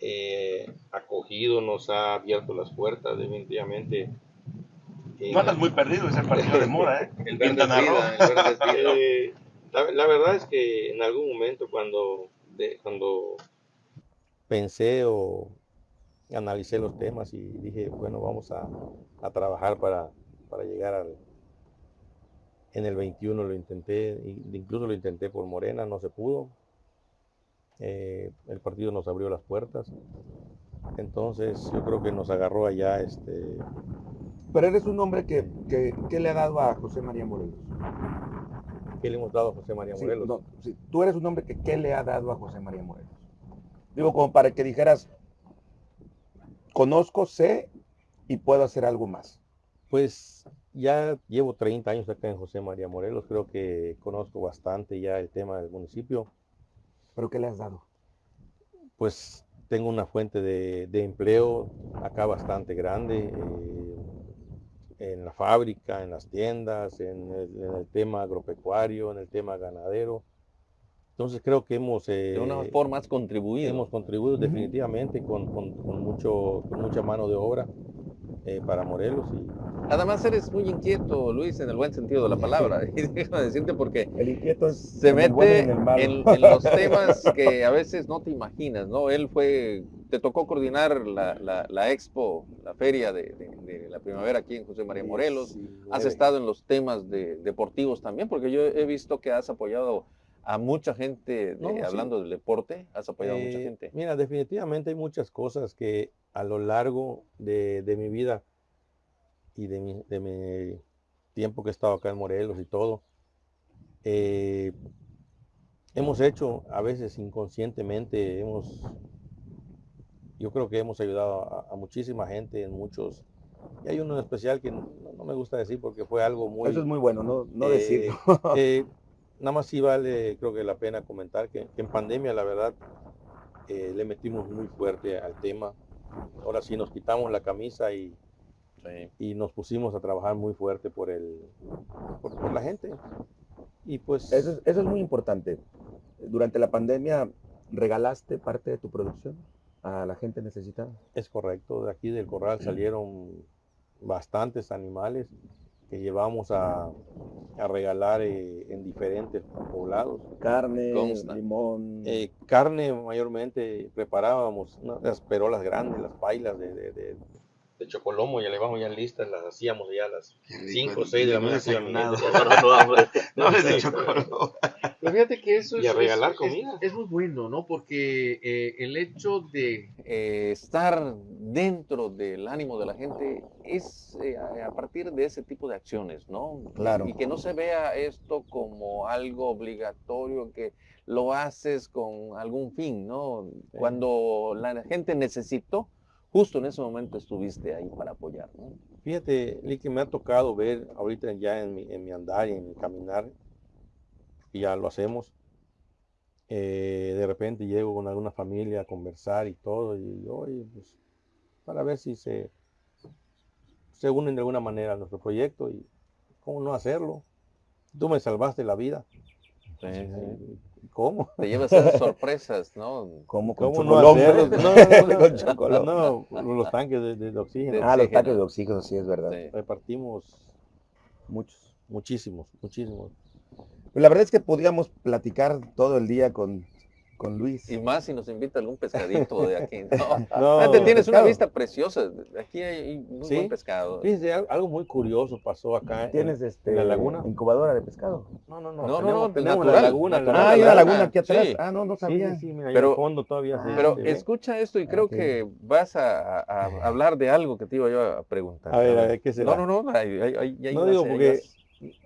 eh, acogido, nos ha abierto las puertas, definitivamente. Eh, No andas muy perdido, es el partido de moda, ¿eh? el verde es Quintana Roo. vida, el verde es vida. Eh, la, la verdad es que en algún momento cuando, de- cuando pensé o analicé los temas y dije, bueno, vamos a, a trabajar para, para llegar al... En el 21 lo intenté, incluso lo intenté por Morena, no se pudo. Eh, el partido nos abrió las puertas. Entonces yo creo que nos agarró allá este, Pero eres un hombre que, que, que le ha dado a José María Morelos. ¿Qué le hemos dado a José María Sí, Morelos? no, sí, tú eres un hombre que ¿qué le ha dado a José María Morelos? Digo, como para que dijeras, conozco, sé y puedo hacer algo más. Pues ya llevo 30 años acá en José María Morelos, creo que conozco bastante ya el tema del municipio. ¿Pero qué le has dado? Pues tengo una fuente de, de empleo acá bastante grande, eh, en la fábrica, en las tiendas, en el, en el tema agropecuario, en el tema ganadero. Entonces creo que hemos... De una eh, forma has contribuido. Hemos contribuido definitivamente con, con- con mucho, con mucha mano de obra eh, para Morelos y Además eres muy inquieto, Luis, en el buen sentido de la palabra. Y déjame decirte porque El inquieto es se bueno mete en los temas que a veces no te imaginas, ¿no? Él fue, te tocó coordinar la, la- la expo, la feria de, de- de la primavera aquí en José María Morelos. Has estado en los temas de, deportivos también, porque yo he visto que has apoyado a mucha gente, de- No, sí. hablando del deporte, has apoyado a mucha Eh, gente. Mira, definitivamente hay muchas cosas que a lo largo de, de mi vida y de mi, de mi tiempo que he estado acá en Morelos y todo, eh, hemos hecho a veces inconscientemente, hemos, yo creo que hemos ayudado a, a muchísima gente en muchos, y hay uno en especial que no, no me gusta decir porque fue algo muy... Eso es muy bueno, no, no Eh, decirlo. eh, nada más sí vale, creo que la pena comentar que, que en pandemia, la verdad, eh, le metimos muy fuerte al tema. Ahora sí nos quitamos la camisa y, y nos pusimos a trabajar muy fuerte por el, por, por la gente. Y pues Eso es, eso es muy importante. Durante la pandemia, ¿regalaste parte de tu producción a la gente necesitada? es correcto. De aquí del corral salieron bastantes animales que llevamos a, a regalar eh, en diferentes poblados. Carne, Consta. limón. Eh, carne mayormente preparábamos las perolas grandes, las pailas de, de, de, de chocolomo, ya le vamos ya listas, las hacíamos ya a las 5 o 6 de la mañana. No. Pero fíjate que eso Y es, a regalar es- comida. es- es muy bueno, ¿no? Porque eh, el hecho de eh, estar dentro del ánimo de la gente es eh, a partir de ese tipo de acciones, ¿no? Claro. Y que no se vea esto como algo obligatorio, que lo haces con algún fin, ¿no? Cuando la gente necesitó, justo en ese momento estuviste ahí para apoyar, ¿no? Fíjate, Lee, que me ha tocado ver ahorita ya en mi, en mi andar y en mi caminar, y ya lo hacemos. eh, de repente llego con alguna familia a conversar y todo, y oye, pues, para ver si se, se unen de alguna manera a nuestro proyecto y cómo no hacerlo. Tú me salvaste la vida. ¿Cómo? Te llevas esas sorpresas, ¿no? ¿Cómo con ¿Cómo no hacerlo? No, no, no, no, no, los tanques de, de oxígeno. Ah, los tanques de oxígeno, sí, es verdad. Sí. Repartimos Muchos. muchísimos, muchísimos. Pues la verdad es que podríamos platicar todo el día con, con Luis. Y más si nos invita algún pescadito de aquí. No, No, Fíjate, tienes una pescado. vista preciosa. Aquí hay muy Sí. buen pescado. Algo muy curioso pasó acá. en- ¿Tienes este, en la laguna? incubadora de pescado? No, no, No, no. no, tenemos, no, tenemos natural, la laguna. natural. Ah, hay una laguna. aquí atrás. Sí. Ah, no, no sabía. sí, sí, mira, Pero- fondo todavía se, Pero escucha esto y creo Ok. que vas a, a- hablar de algo que te iba yo a preguntar. A ver, a ver, ¿qué será? No, no, no. hay- hay- hay- No digo porque, señas.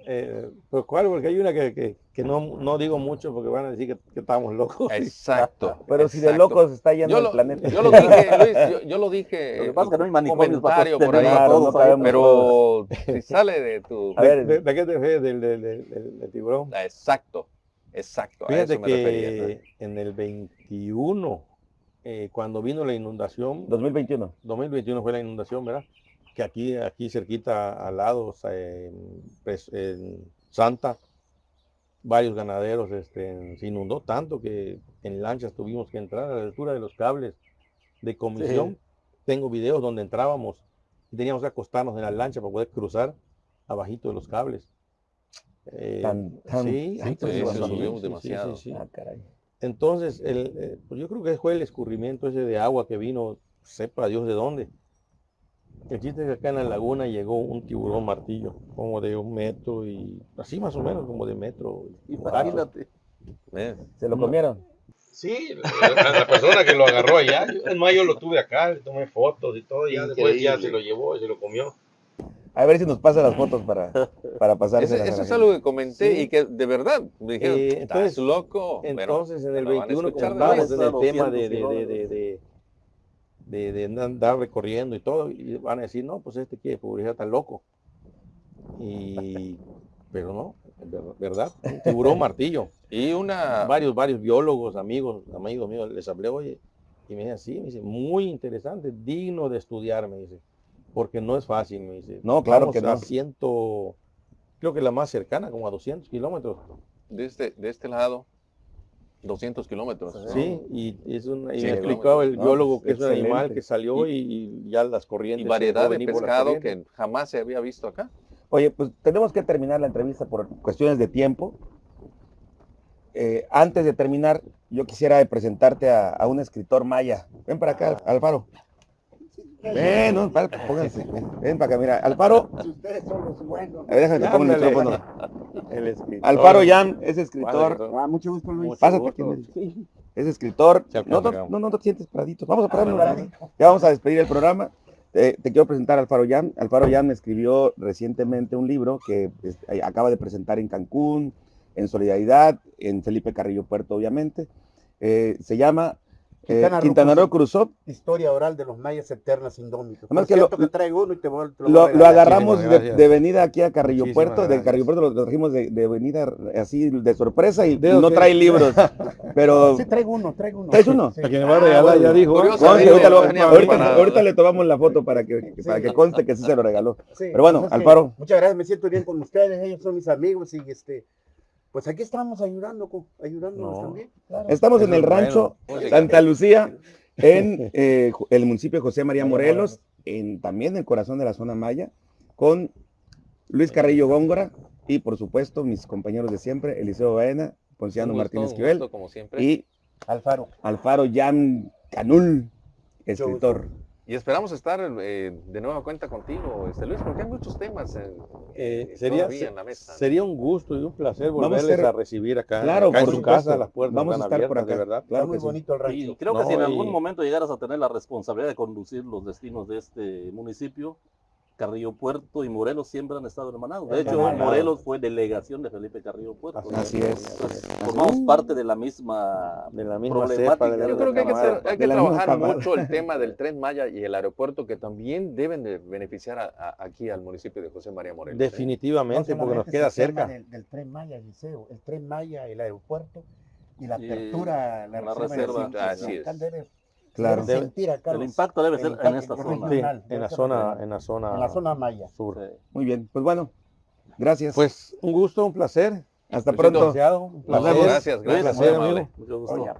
Eh, pues cuál, porque hay una que, que, que no, no digo mucho porque van a decir que, que estamos locos. Exacto. Pero si de locos está Yo el lo, planeta. yo lo dije, Luis, yo, yo lo dije. Lo que en pasa es que no hay manicomios para comentario por ahí. sostener Claro, todos no ahí, sabemos Pero si sale de tu. A ver, ¿De, de qué te refieres? ¿Del, del, del, del- del tiburón? Exacto, exacto. A Fíjate eso me refería. ¿no? que en el 21, eh, cuando vino la inundación, 2021. 2021 fue la inundación, ¿verdad? Que aquí, aquí cerquita al lado, en, pues, en Santa, varios ganaderos este, se inundó tanto que en lanchas tuvimos que entrar a la altura de los cables de comisión. Tengo videos donde entrábamos y teníamos que acostarnos en la lancha para poder cruzar abajito de los cables. Eh, Tan- tan- sí, sí, pues, demasiado. sí, sí, sí. Ah, caray. Entonces, el, eh, pues yo creo que fue el escurrimiento ese de agua que vino, sepa Dios de dónde. El chiste es que acá en la laguna llegó un tiburón martillo, como de un metro y así más o menos, como de metro. Imagínate. ¿Ves? ¿Se lo comieron? Sí, la, la persona que lo agarró allá, yo- es más, yo lo tuve acá, le tomé fotos y todo, y ya después ya se lo llevó y se lo comió. A ver si nos pasa las fotos para, para pasar. Ese- eso es algo que comenté Sí. y que de verdad me dijeron, Eh, estás entonces- loco. Entonces, en el lo van a 21, como estábamos en el tema 200 de, de, de, de, andar recorriendo y todo, y van a decir, no, pues este quiere publicidad está loco. Y, pero no, verdad, un tiburón martillo. Y una, Varios, varios biólogos, amigos, amigos míos, les hablé, oye, y me dice, sí, me dice, muy interesante, digno de estudiar, me dice, porque no es fácil, me dice. No, claro Vamos que no. ciento, creo que la más cercana, como a 200 kilómetros. de este, de este lado, 200 kilómetros. ¿no? Sí, y, es un, y Sí, me explicaba el No, biólogo que es un animal que salió y, y ya las corrientes. Y variedad de pescado que jamás se había visto acá. Oye, pues tenemos que terminar la entrevista por cuestiones de tiempo. Eh, antes de terminar, yo quisiera presentarte a, a un escritor maya. Ven para acá, Alfaro. Ven, no, para- pónganse. Ven, ven para acá, mira. Alfaro, Ustedes son los buenos. a ver, déjame que ponga el micrófono. El escritor. Alfaro Yam es escritor. Ah, mucho gusto, Luis. Mucho Pásate gusto. aquí. Sí, Es escritor. No, no, no, te sientes paradito. Vamos a pararnos. paradito. Ya vamos a despedir el programa. Eh, te quiero presentar a Alfaro Yam. Alfaro Yam escribió recientemente un libro que pues, eh, acaba de presentar en Cancún, en Solidaridad, en Felipe Carrillo Puerto, obviamente. Eh, se llama Quintana Roo Cruzó. Cruzó. Historia oral de los mayas eternas indómitos. Además que lo- cierto que traigo uno y te voy, te lo agarramos de, de venida aquí a Carrillo Muchísimas Puerto, de. Carrillo Puerto lo, trajimos de, de venida así de sorpresa y no trae libros. Pero Sí, traigo uno, traigo uno. ¿Traes uno? Sí. A quien me va a regalar, ya dijo. Curioso, ahorita, le tomamos la foto para que, Sí. para que conste que sí se lo regaló. Sí, Pero bueno, Alfaro. Muchas gracias, me siento bien con ustedes, ellos son mis amigos y este, pues aquí estamos ayudando, ayudándonos No. también. claro. Estamos en el rancho bueno. Santa Lucía, en eh, el municipio de José María Morelos, en, también en el corazón de la zona maya, con Luis Carrillo Góngora y por supuesto mis compañeros de siempre, Eliseo Baena, Ponciano Martínez un Quivel gusto, como siempre. y Alfaro. Alfaro Yam Canul, escritor. Y esperamos estar eh, de nueva cuenta contigo, este Luis, porque hay muchos temas en- Eh, eh, sería, todavía en la mesa. sería un gusto y un placer a volverles a, recibir acá, Claro, acá en por su supuesto. casa, las puertas Vamos a están estar por abiertas, de acá. verdad. Claro muy sí. bonito el rancho. Y creo que si en algún momento llegaras a tener la responsabilidad de conducir los destinos de este municipio, Carrillo Puerto y Morelos siempre han estado hermanados. De hecho. Morelos fue delegación de Felipe Carrillo Puerto. Así es. Entonces, formamos parte de la misma De la misma problemática. cepa de la Yo creo que hay que, hacer- hay de que la misma trabajar mucho el tema del tren Maya y el aeropuerto que también deben de beneficiar a- a- aquí al municipio de José María Morelos. ¿eh? Definitivamente, No porque nos queda cerca. Del, del tren Maya, Liceo, el tren Maya, el aeropuerto y la Y apertura, la, la reserva. reserva. de- Así sí, es. Claro. debe sentir acá El los- impacto debe el ser en impacto esta zona. Sí, en la zona, en la zona, en la zona Maya. sur. Sí. Muy bien, pues bueno, gracias. Pues un gusto, un placer. hasta Luisito, pronto. Un placer. Gracias, gracias, muy placer, amigo. Mucho gusto. Oye,